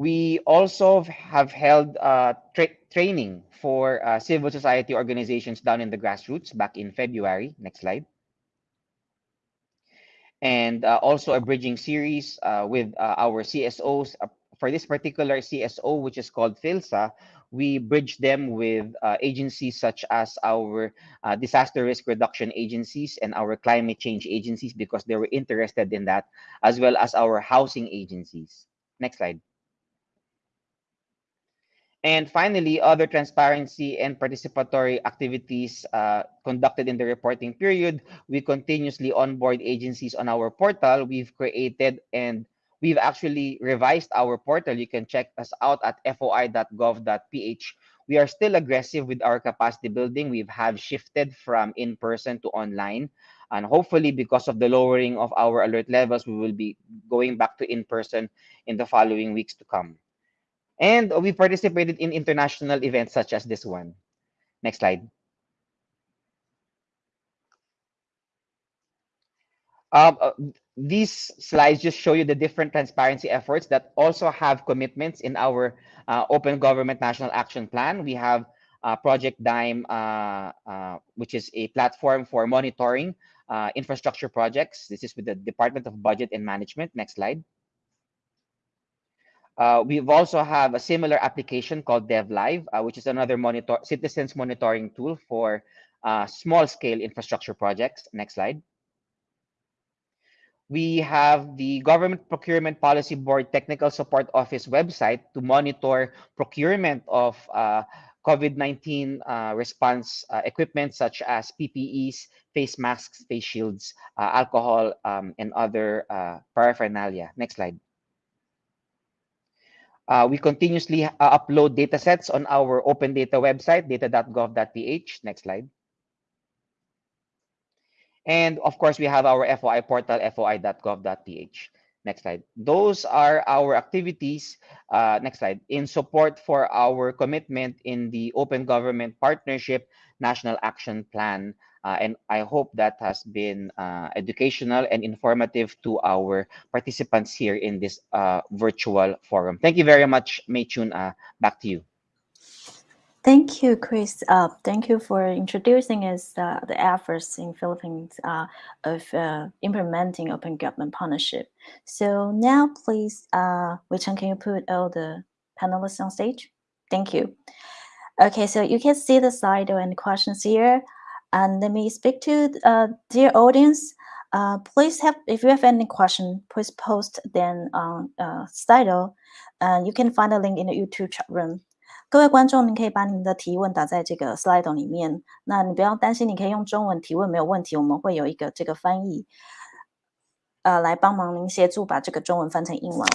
We also have held uh, tra training for uh, civil society organizations down in the grassroots back in February. Next slide and uh, also a bridging series uh, with uh, our CSOs. Uh, for this particular CSO, which is called PHLSA, we bridge them with agencies such as our disaster risk reduction agencies and our climate change agencies because they were interested in that, as well as our housing agencies. Next slide. And finally, other transparency and participatory activities uh, conducted in the reporting period. We continuously onboard agencies on our portal. We've created and we've actually revised our portal. You can check us out at foi.gov.ph. We are still aggressive with our capacity building. We have shifted from in-person to online. And hopefully, because of the lowering of our alert levels, we will be going back to in-person in the following weeks to come. And we participated in international events such as this one. Next slide. Um, uh, these slides just show you the different transparency efforts that also have commitments in our uh, Open Government National Action Plan. We have uh, Project DIME, uh, uh, which is a platform for monitoring uh, infrastructure projects. This is with the Department of Budget and Management. Next slide. Uh, we've also have a similar application called DevLive, uh, which is another monitor citizens monitoring tool for uh, small scale infrastructure projects. Next slide. We have the Government Procurement Policy Board Technical Support Office website to monitor procurement of uh, COVID-19 uh, response uh, equipment such as PPEs, face masks, face shields, alcohol, um, and other paraphernalia. Next slide. Uh, we continuously uh, upload data sets on our open data website, data.gov.ph. Next slide. And of course, we have our FOI portal, foi.gov.ph. Next slide. Those are our activities, uh, next slide, in support for our commitment in the Open Government Partnership National Action Plan uh, and I hope that has been uh, educational and informative to our participants here in this uh, virtual forum. Thank you very much, Mei Chun. Uh, back to you. Thank you, Chris. Uh, thank you for introducing us uh, the efforts in Philippines of implementing open government partnership. So now, please, uh, can you put all the panelists on stage? Thank you. Okay, so you can see the slide and questions here And let me speak to uh, dear audience. Uh, please have, if you have any question, please post them on uh, Slido. And you can find a link in the YouTube chat room. 各位观众，您可以把你们的提问打在这个 slide 里面。那你不要担心，你可以用中文提问，没有问题，我们会有一个这个翻译，呃，来帮忙您协助把这个中文翻成英文。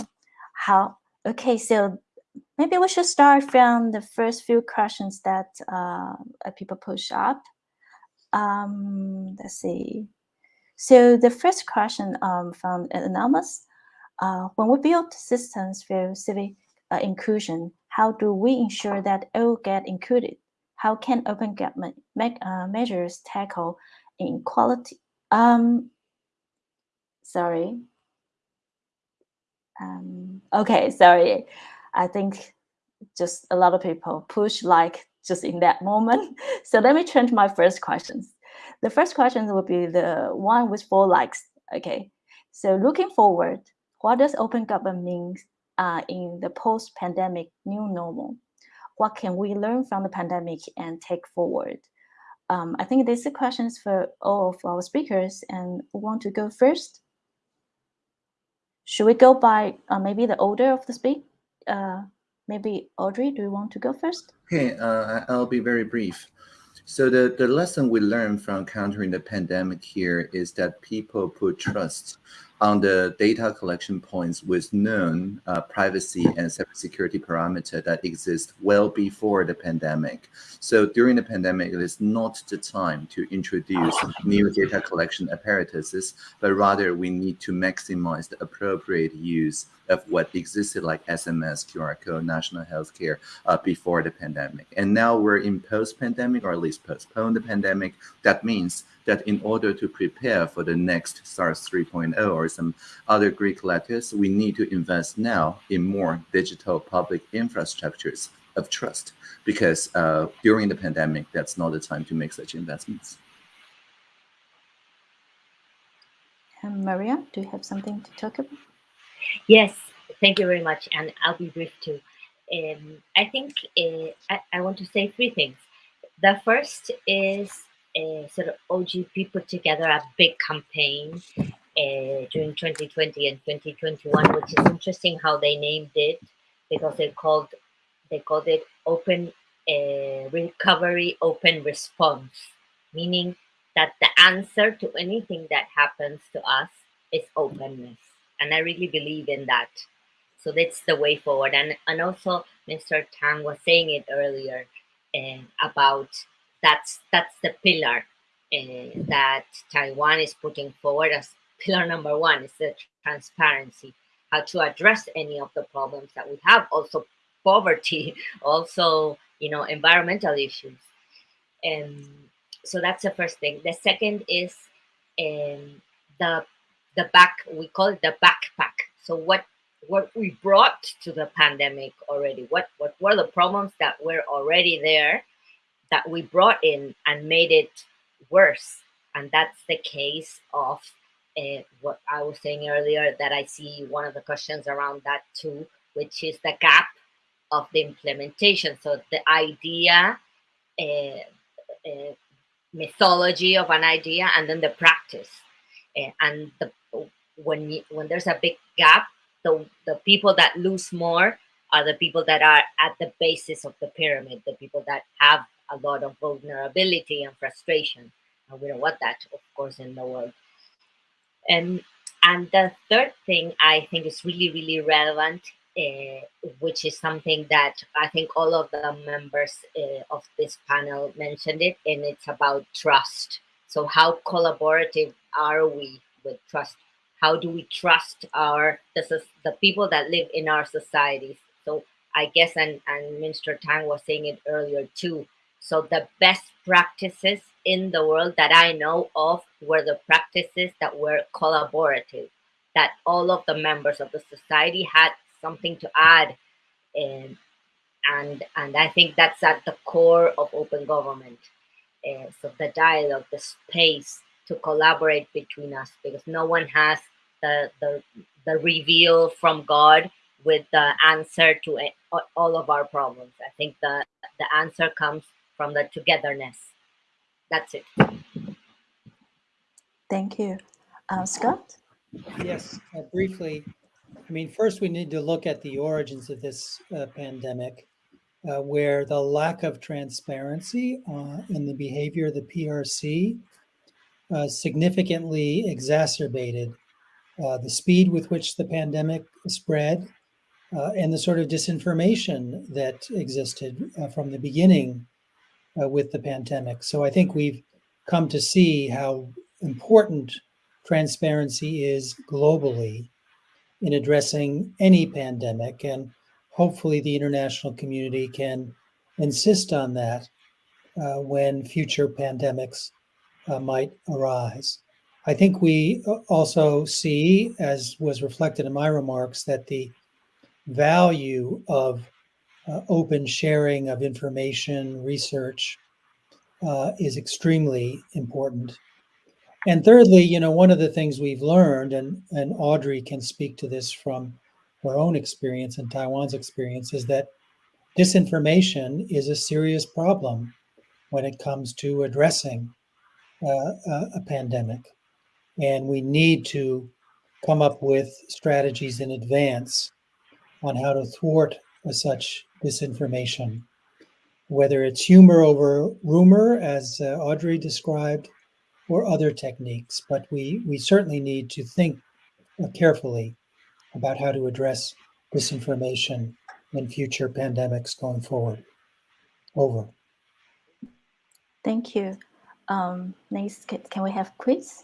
好，Okay, so maybe we should start from the first few questions that uh, people push up. Um, let's see. So the first question um, from Anonymous, uh, when we build systems for civic uh, inclusion, how do we ensure that all get included? How can open government make, uh, measures tackle inequality? Um, sorry. Um, okay, sorry. I think just a lot of people push like just in that moment. So let me to my first questions. The first question will be the one with four likes. Okay, so looking forward, what does open government mean uh, in the post-pandemic new normal? What can we learn from the pandemic and take forward? Um, I think these are questions for all of our speakers and who want to go first? Should we go by uh, maybe the order of the speak? Uh, maybe Audrey, do you want to go first? Okay, uh, I'll be very brief. So the, the lesson we learned from countering the pandemic here is that people put trust on the data collection points with known uh, privacy and cybersecurity parameter that exist well before the pandemic. So during the pandemic, it is not the time to introduce new data collection apparatuses, but rather we need to maximize the appropriate use of what existed like SMS, QR code, national healthcare uh, before the pandemic. And now we're in post-pandemic or at least postpone the pandemic. That means that in order to prepare for the next SARS 3.0 or some other Greek letters, we need to invest now in more digital public infrastructures of trust because uh, during the pandemic, that's not the time to make such investments. And Maria, do you have something to talk about? Yes, thank you very much. And I'll be brief too. Um, I think uh, I, I want to say three things. The first is uh, sort of OGP put together a big campaign uh, during 2020 and 2021, which is interesting how they named it because they called they called it Open uh, Recovery Open Response, meaning that the answer to anything that happens to us is openness, and I really believe in that. So that's the way forward, and and also Mr. Tang was saying it earlier about that's that's the pillar uh, that Taiwan is putting forward as pillar number one is the transparency, how to address any of the problems that we have, also poverty, also you know environmental issues, and so that's the first thing. The second is um, the the back we call it the backpack. So what what we brought to the pandemic already? What what were the problems that were already there that we brought in and made it worse? And that's the case of uh, what I was saying earlier. That I see one of the questions around that too, which is the gap of the implementation. So the idea, uh, uh, mythology of an idea, and then the practice. and the when you, when there's a big gap, the the people that lose more are the people that are at the basis of the pyramid, the people that have a lot of vulnerability and frustration. And we don't want that, of course, in the world. And and the third thing I think is really, really relevant, uh, which is something that I think all of the members uh, of this panel mentioned it, and it's about trust. So how collaborative are we with trust? How do we trust our the, the people that live in our societies? So I guess, and, and Mr. Tang was saying it earlier too, so the best practices in the world that I know of were the practices that were collaborative, that all of the members of the society had something to add. And, and, and I think that's at the core of open government. Uh, so the dialogue, the space to collaborate between us, because no one has the, the, the reveal from God with the answer to all of our problems. I think the, the answer comes from the togetherness. That's it. Thank you. Uh, Scott? Yes, uh, briefly. I mean, first we need to look at the origins of this uh, pandemic. uh, where the lack of transparency uh, in the behavior of the PRC uh, significantly exacerbated uh, the speed with which the pandemic spread uh, and the sort of disinformation that existed uh, from the beginning uh, with the pandemic. So I think we've come to see how important transparency is globally in addressing any pandemic. And hopefully the international community can insist on that uh, when future pandemics uh, might arise. I think we uh, also see, as was reflected in my remarks, that the value of uh, open sharing of information, research, uh, is extremely important. And thirdly, you know, one of the things we've learned, and, and Audrey can speak to this from her own experience and Taiwan's experience, is that disinformation is a serious problem when it comes to addressing uh, a, a pandemic. And we need to come up with strategies in advance on how to thwart such disinformation, whether it's humor over rumor, as uh, Audrey described, or other techniques. But we, we certainly need to think uh, carefully about how to address disinformation in future pandemics going forward. Over. Thank you. Um, next, can, we have Chris?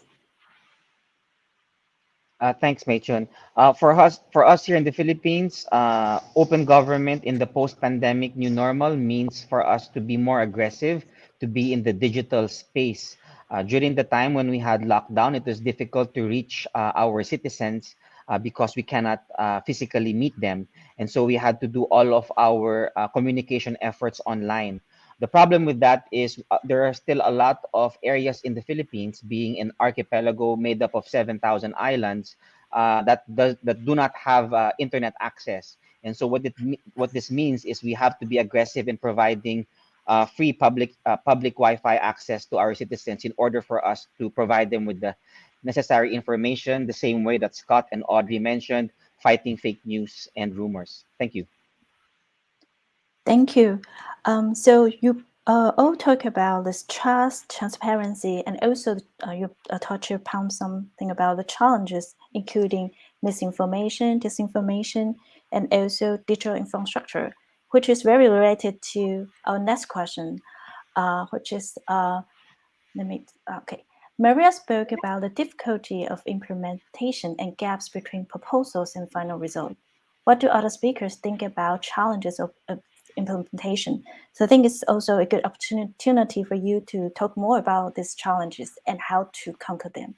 Uh, thanks, Machon. Uh, for us, for us here in the Philippines, uh, open government in the post-pandemic new normal means for us to be more aggressive, to be in the digital space. Uh, during the time when we had lockdown, it was difficult to reach uh, our citizens uh, because we cannot physically meet them, and so we had to do all of our communication efforts online. The problem with that is uh, there are still a lot of areas in the Philippines, being an archipelago made up of 7,000 islands, uh, that does that do not have uh, internet access. And so what it what this means is we have to be aggressive in providing uh, free public uh, public Wi-Fi access to our citizens in order for us to provide them with the necessary information. The same way that Scott and Audrey mentioned, fighting fake news and rumors. Thank you. Thank you. Um, so you uh, all talk about this trust, transparency, and also uh, you uh, upon something about the challenges, including misinformation, disinformation, and also digital infrastructure, which is very related to our next question, uh, which is, uh, let me, okay. Maria spoke about the difficulty of implementation and gaps between proposals and final result. What do other speakers think about challenges of, of implementation. So I think it's also a good opportunity for you to talk more about these challenges and how to conquer them.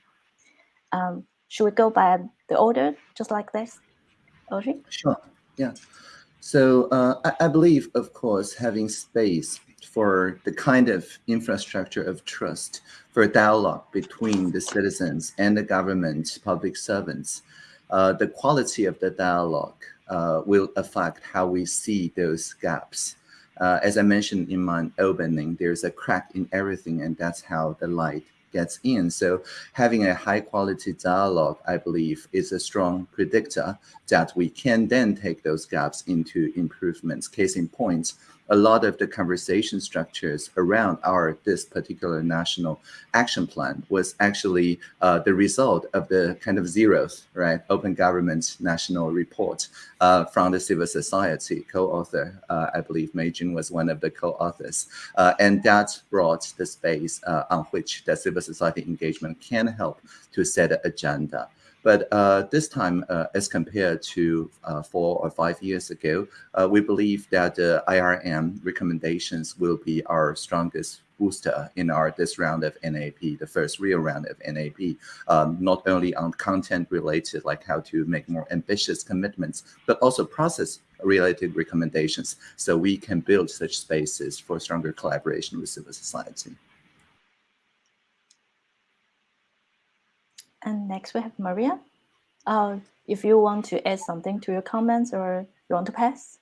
Um, should we go by the order, just like this? Audrey? Sure, yeah. So uh, I, I believe, of course, having space for the kind of infrastructure of trust for dialogue between the citizens and the government, public servants, uh, the quality of the dialogue uh, will affect how we see those gaps. Uh, as I mentioned in my opening, there's a crack in everything, and that's how the light gets in. So having a high quality dialogue, I believe, is a strong predictor that we can then take those gaps into improvements. Case in point, a lot of the conversation structures around our this particular national action plan was actually uh, the result of the kind of zeros, right? Open government national report uh, from the civil society co-author. Uh, I believe Mei Jun was one of the co-authors, uh, and that brought the space uh, on which the civil society engagement can help to set an agenda. But uh, this time, uh, as compared to uh, four or five years ago, uh, we believe that the IRM recommendations will be our strongest booster in our this round of NAP, the first real round of NAP, um, not only on content related, like how to make more ambitious commitments, but also process related recommendations so we can build such spaces for stronger collaboration with civil society. And next we have Maria. Uh, if you want to add something to your comments or you want to pass.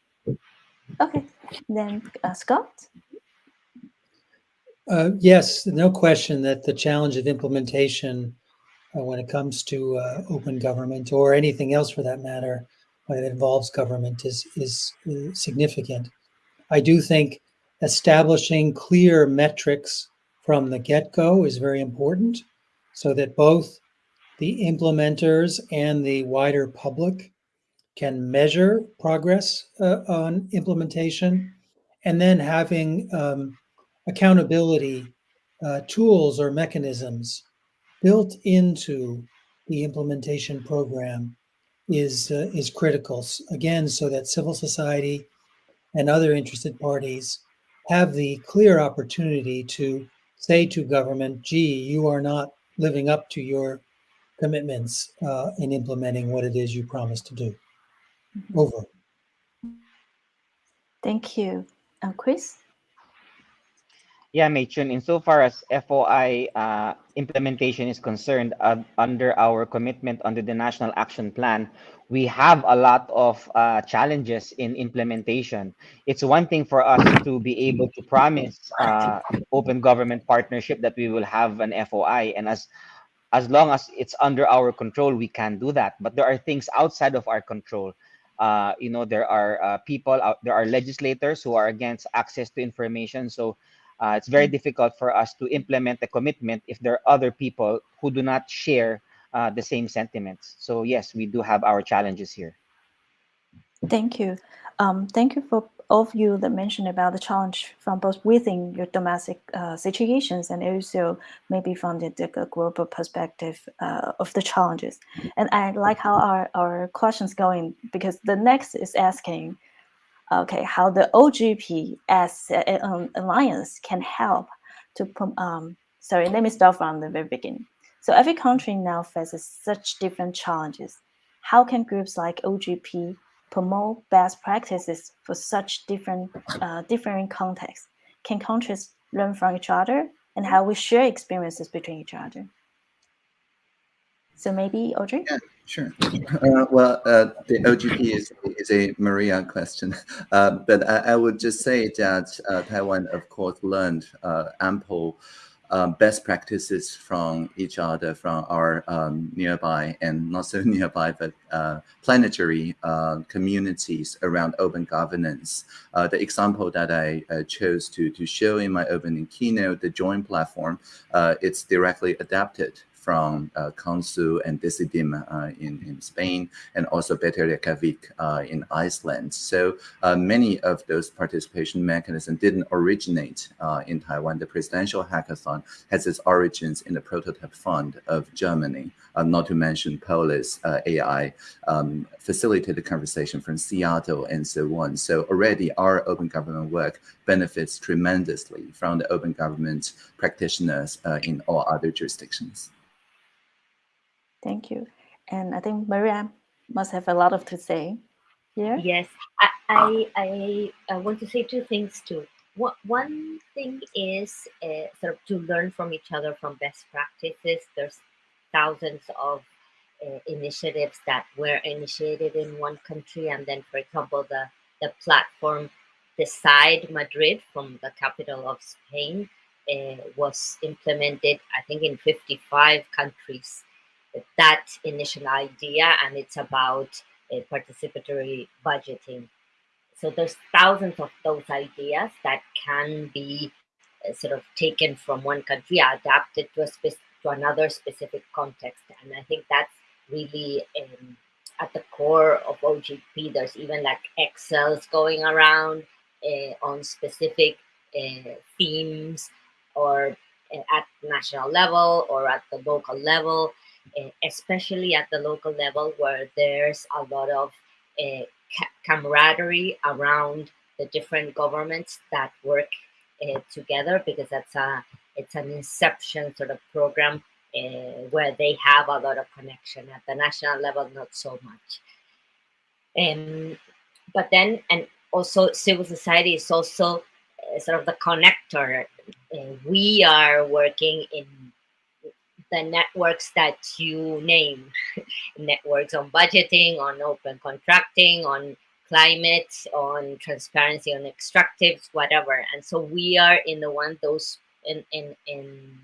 Okay, then uh, Scott. Uh, yes, no question that the challenge of implementation uh, when it comes to uh, open government or anything else for that matter, when it involves government is, is, is significant. I do think establishing clear metrics from the get-go is very important so that both the implementers and the wider public can measure progress uh, on implementation and then having um, accountability uh, tools or mechanisms built into the implementation program is uh, is critical. Again so that civil society and other interested parties have the clear opportunity to say to government gee you are not living up to your commitments uh, in implementing what it is you promised to do mm -hmm. over thank you uh, chris yeah, Mei-Chun, insofar as FOI uh, implementation is concerned, uh, under our commitment under the National Action Plan, we have a lot of uh, challenges in implementation. It's one thing for us to be able to promise uh, open government partnership that we will have an FOI, and as as long as it's under our control, we can do that. But there are things outside of our control. Uh, you know, there are uh, people out, there are legislators who are against access to information. So uh, it's very difficult for us to implement the commitment if there are other people who do not share uh, the same sentiments. So yes, we do have our challenges here. Thank you. Um, thank you for of you that mentioned about the challenge from both within your domestic uh, situations and also maybe from the, the global perspective uh, of the challenges. And I like how our, our questions going because the next is asking, okay, how the OGP as an alliance can help to, um, sorry, let me start from the very beginning. So every country now faces such different challenges. How can groups like OGP promote best practices for such different, uh, different contexts? Can countries learn from each other and how we share experiences between each other? So maybe Audrey? Yeah, sure. Uh, well, uh, the OGP is, is a Maria question, uh, but I, I, would just say that uh, Taiwan, of course, learned uh, ample um, best practices from each other, from our um, nearby and not so nearby, but uh, planetary uh, communities around open governance. Uh, the example that I uh, chose to, to show in my opening keynote, the Join platform, uh, it's directly adapted from uh, Consul and Decidim uh, in, in Spain, and also Better Reykjavik uh, in Iceland. So uh, many of those participation mechanisms didn't originate uh, in Taiwan. The presidential hackathon has its origins in the prototype fund of Germany, uh, not to mention Polis AI um, facilitated conversation from Seattle and so on. So already our open government work benefits tremendously from the open government practitioners in all other jurisdictions. Thank you. And I think Maria must have a lot of to say here. Yes, I, I, I, want to say two things too. One, one thing is uh, sort of to learn from each other from best practices. There's thousands of uh, initiatives that were initiated in one country. And then, for example, the, the platform Decide Madrid from the capital of Spain uh, was implemented, I think, in 55 countries that initial idea and it's about uh, participatory budgeting. So there's thousands of those ideas that can be uh, sort of taken from one country, adapted to a to another specific context. And I think that's really um, at the core of OGP. There's even like Excels going around uh, on specific uh, themes or at national level or at the local level. Eh, especially at the local level where there's a lot of uh, camaraderie around the different governments that work uh, together because that's a it's an inception sort of program uh, where they have a lot of connection. At the national level not so much. Um, but then and also civil society is also sort of the connector. We are working in the networks that you name. Networks on budgeting on open contracting on climate on transparency on extractives whatever. And so we are in the one those in in in,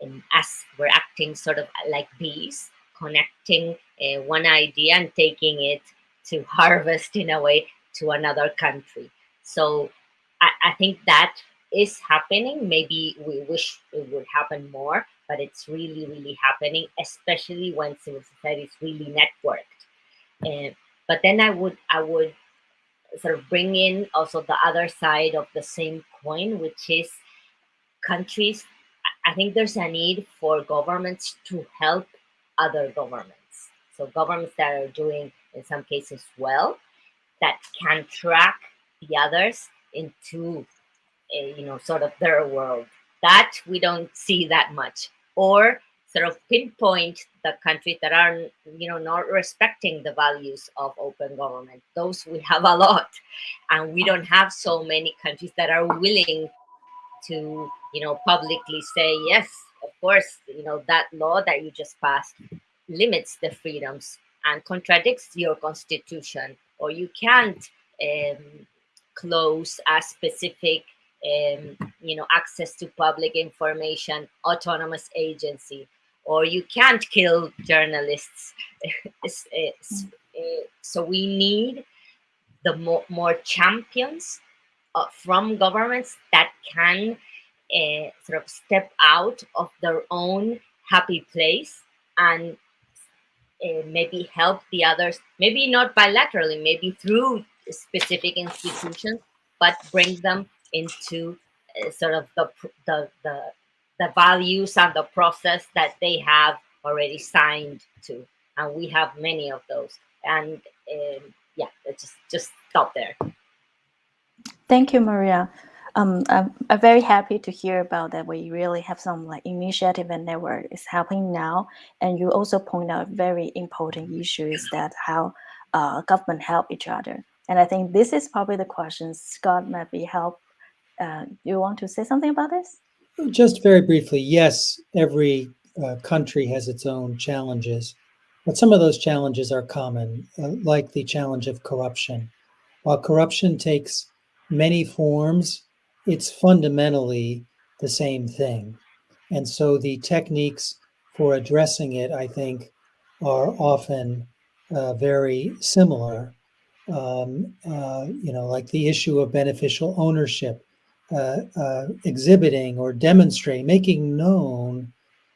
in as we're acting sort of like bees connecting uh, one idea and taking it to harvest in a way to another country. So I, I think that is happening. Maybe we wish it would happen more, but it's really, really happening, especially when civil society is really networked. And but then I would I would sort of bring in also the other side of the same coin, which is countries. I think there's a need for governments to help other governments. So governments that are doing in some cases well, that can track the others into a, you know sort of their world. That we don't see that much. Or sort of pinpoint the countries that are you know not respecting the values of open government. Those we have a lot and we don't have so many countries that are willing to you know publicly say yes of course you know that law that you just passed limits the freedoms and contradicts your constitution or you can't um, close a specific um, you know access to public information autonomous agency or you can't kill journalists. Eh, so we need the more, more champions uh, from governments that can uh, sort of step out of their own happy place and uh, maybe help the others, maybe not bilaterally, maybe through specific institutions, but bring them into uh, sort of the, the, the, the values and the process that they have already signed to. And we have many of those. And um, yeah just just stop there. Thank you maria. Um, I'm, I'm very happy to hear about that we really have some like initiative and network is happening now. And you also point out very important issues that how uh, government help each other. And i think this is probably the question scott might be help uh, you want to say something about this just very briefly, yes, every uh, country has its own challenges, but some of those challenges are common, uh, like the challenge of corruption. While corruption takes many forms, it's fundamentally the same thing. And so the techniques for addressing it, I think, are often uh, very similar. Um, uh, you know, like the issue of beneficial ownership uh, uh, exhibiting or demonstrating, making known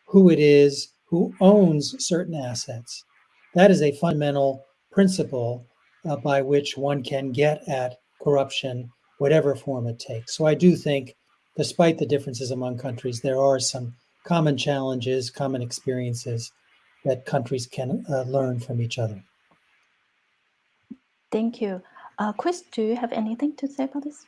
who it is who owns certain assets. That is a fundamental principle uh, by which one can get at corruption, whatever form it takes. So I do think, despite the differences among countries, there are some common challenges, common experiences that countries can uh, learn from each other. Thank you. Uh, Chris, do you have anything to say about this?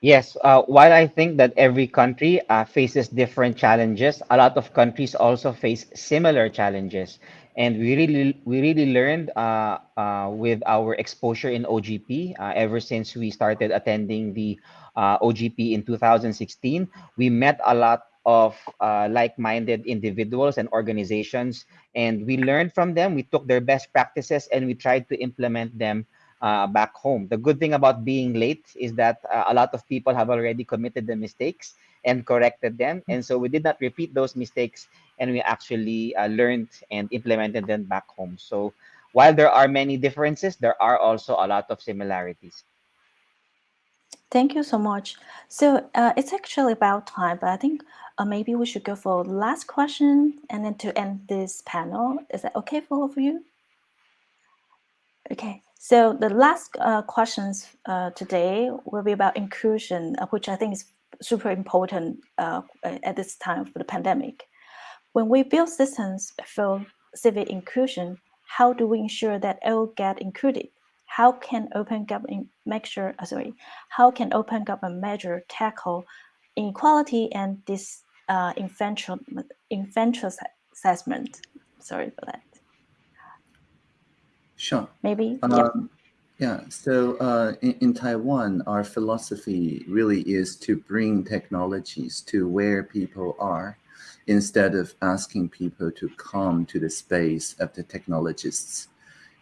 Yes, uh, while I think that every country uh, faces different challenges, a lot of countries also face similar challenges. And we really, we really learned uh, uh with our exposure in OGP uh, ever since we started attending the uh, OGP in 2016. We met a lot of like-minded individuals and organizations, and we learned from them. We took their best practices and we tried to implement them uh, back home. The good thing about being late is that uh, a lot of people have already committed the mistakes and corrected them. And so we did not repeat those mistakes and we actually uh, learned and implemented them back home. So while there are many differences, there are also a lot of similarities. Thank you so much. So uh, it's actually about time, but I think uh, maybe we should go for the last question and then to end this panel. Is that okay for all of you? Okay. So the last uh, questions uh, today will be about inclusion, uh, which I think is super important uh, at this time for the pandemic. When we build systems for civic inclusion, how do we ensure that all get included? How can open government make sure, uh, sorry, how can open government measure tackle inequality and this uh, enfranchisement? Sorry for that. Sure. Maybe. Um, yeah. Yeah. So uh, in, in, Taiwan, our philosophy really is to bring technologies to where people are instead of asking people to come to the space of the technologists.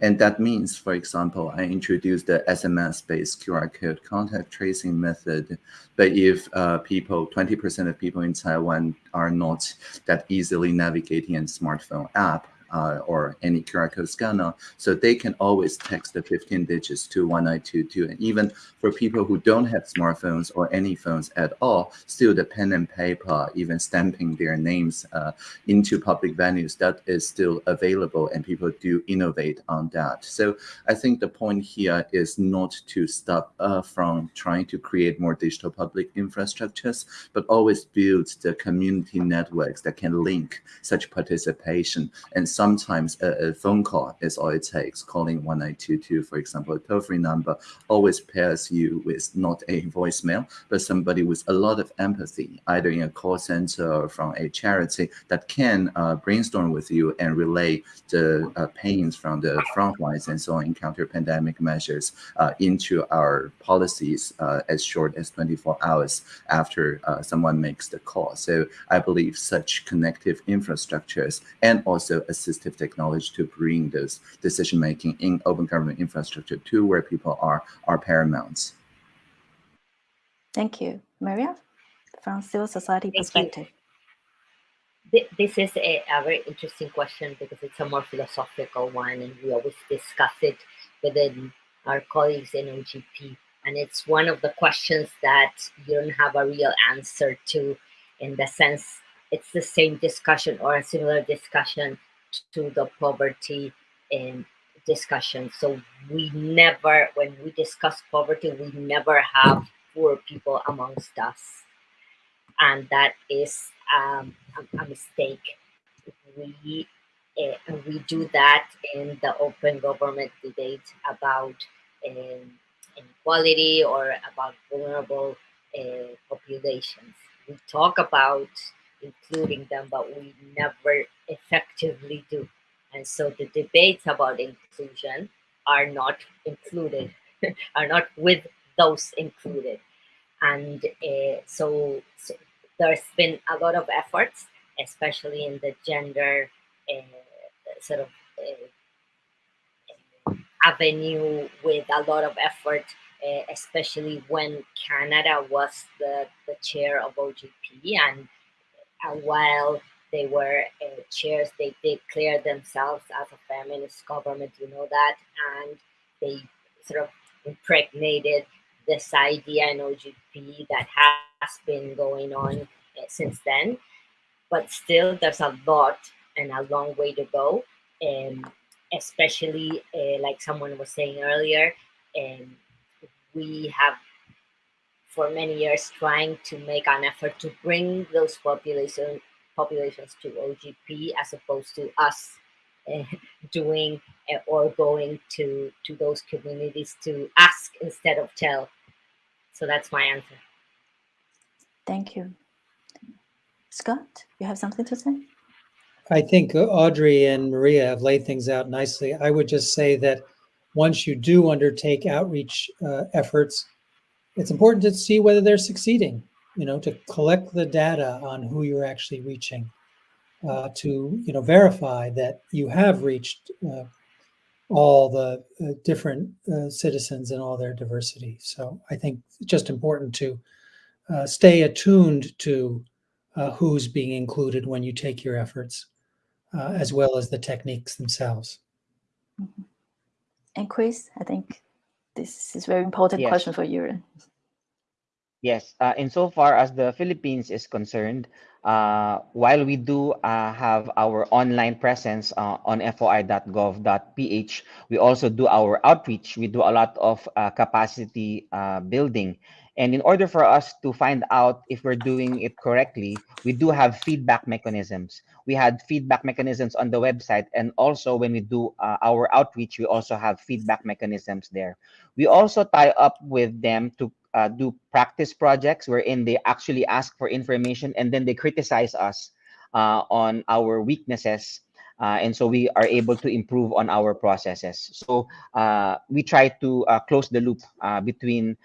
And that means, for example, I introduced the SMS-based QR code contact tracing method. But if uh, people, 20% of people in Taiwan are not that easily navigating a smartphone app, uh, or any QR code scanner, so they can always text the 15 digits to 1922. And even for people who don't have smartphones or any phones at all, still the pen and paper, even stamping their names uh, into public venues, that is still available and people do innovate on that. So I think the point here is not to stop uh, from trying to create more digital public infrastructures, but always build the community networks that can link such participation. And sometimes a, a phone call is all it takes. Calling 1922, for example, a toll-free number always pairs you with not a voicemail, but somebody with a lot of empathy, either in a call center or from a charity that can uh, brainstorm with you and relay the uh, pains from the front lines and so on, encounter pandemic measures uh, into our policies uh, as short as 24 hours after uh, someone makes the call. So I believe such connective infrastructures and also assistive technology to bring this decision making in open government infrastructure to where people are are paramount. Thank you. Maria, from civil society Thank you. perspective. Thi- This is a, a very interesting question because it's a more philosophical one, and we always discuss it within our colleagues in OGP. And it's one of the questions that you don't have a real answer to, in the sense it's the same discussion or a similar discussion to the poverty um, discussion. So we never, when we discuss poverty, we never have poor people amongst us and that is um, a, a mistake. We uh, we do that in the open government debate about um, inequality or about vulnerable uh, populations. We talk about including them, but we never effectively do. And so the debates about inclusion are not included, are not with those included and uh, so, so there's been a lot of efforts, especially in the gender uh, sort of uh, avenue, with a lot of effort, especially when Canada was the, the chair of OGP, and a while they were chairs, they declared themselves as a feminist government, you know that, and they sort of impregnated this idea in OGP that has been going on uh, since then. But still, there's a lot and a long way to go. And especially, uh, like someone was saying earlier, and we have for many years trying to make an effort to bring those population populations to OGP as opposed to us uh, doing uh, or going to to those communities to ask instead of tell. So that's my answer. Thank you. Scott, you have something to say? I think Audrey and Maria have laid things out nicely. I would just say that once you do undertake outreach uh, efforts, it's important to see whether they're succeeding, you know, to collect the data on who you're actually reaching, uh, to, you know, verify that you have reached uh, all the uh, different uh, citizens and all their diversity. So I think it's just important to uh, stay attuned to uh, who's being included when you take your efforts, uh, as well as the techniques themselves. And Chris, I think this is a very important Yes. question for you. Yes, uh, insofar as the Philippines is concerned, uh, while we do uh, have our online presence uh, on foi.gov.ph, we also do our outreach. We do a lot of uh, capacity uh, building. And in order for us to find out if we're doing it correctly, we do have feedback mechanisms. We had feedback mechanisms on the website. And also when we do uh, our outreach, we also have feedback mechanisms there. We also tie up with them to uh, do practice projects wherein they actually ask for information and then they criticize us uh, on our weaknesses. Uh, and so we are able to improve on our processes. So uh, we try to uh, close the loop uh, between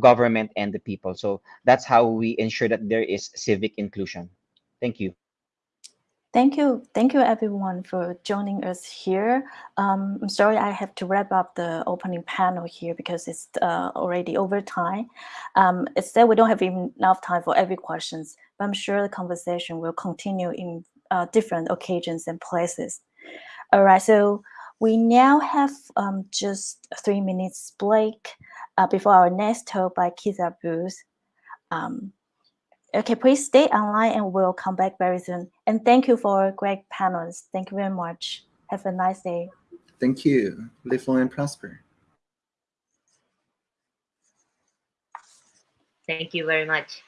government and the people. So that's how we ensure that there is civic inclusion. Thank you. Thank you. Thank you everyone for joining us here. Um, I'm sorry I have to wrap up the opening panel here because it's uh, already over time. Um, it's that we don't have enough time for every questions, but I'm sure the conversation will continue in uh, different occasions and places. All right, so we now have um, just three minutes break uh, before our next talk by Keitha Booth. Um, okay, please stay online and we'll come back very soon. And thank you for great panels. Thank you very much. Have a nice day. Thank you. Live long and prosper. Thank you very much.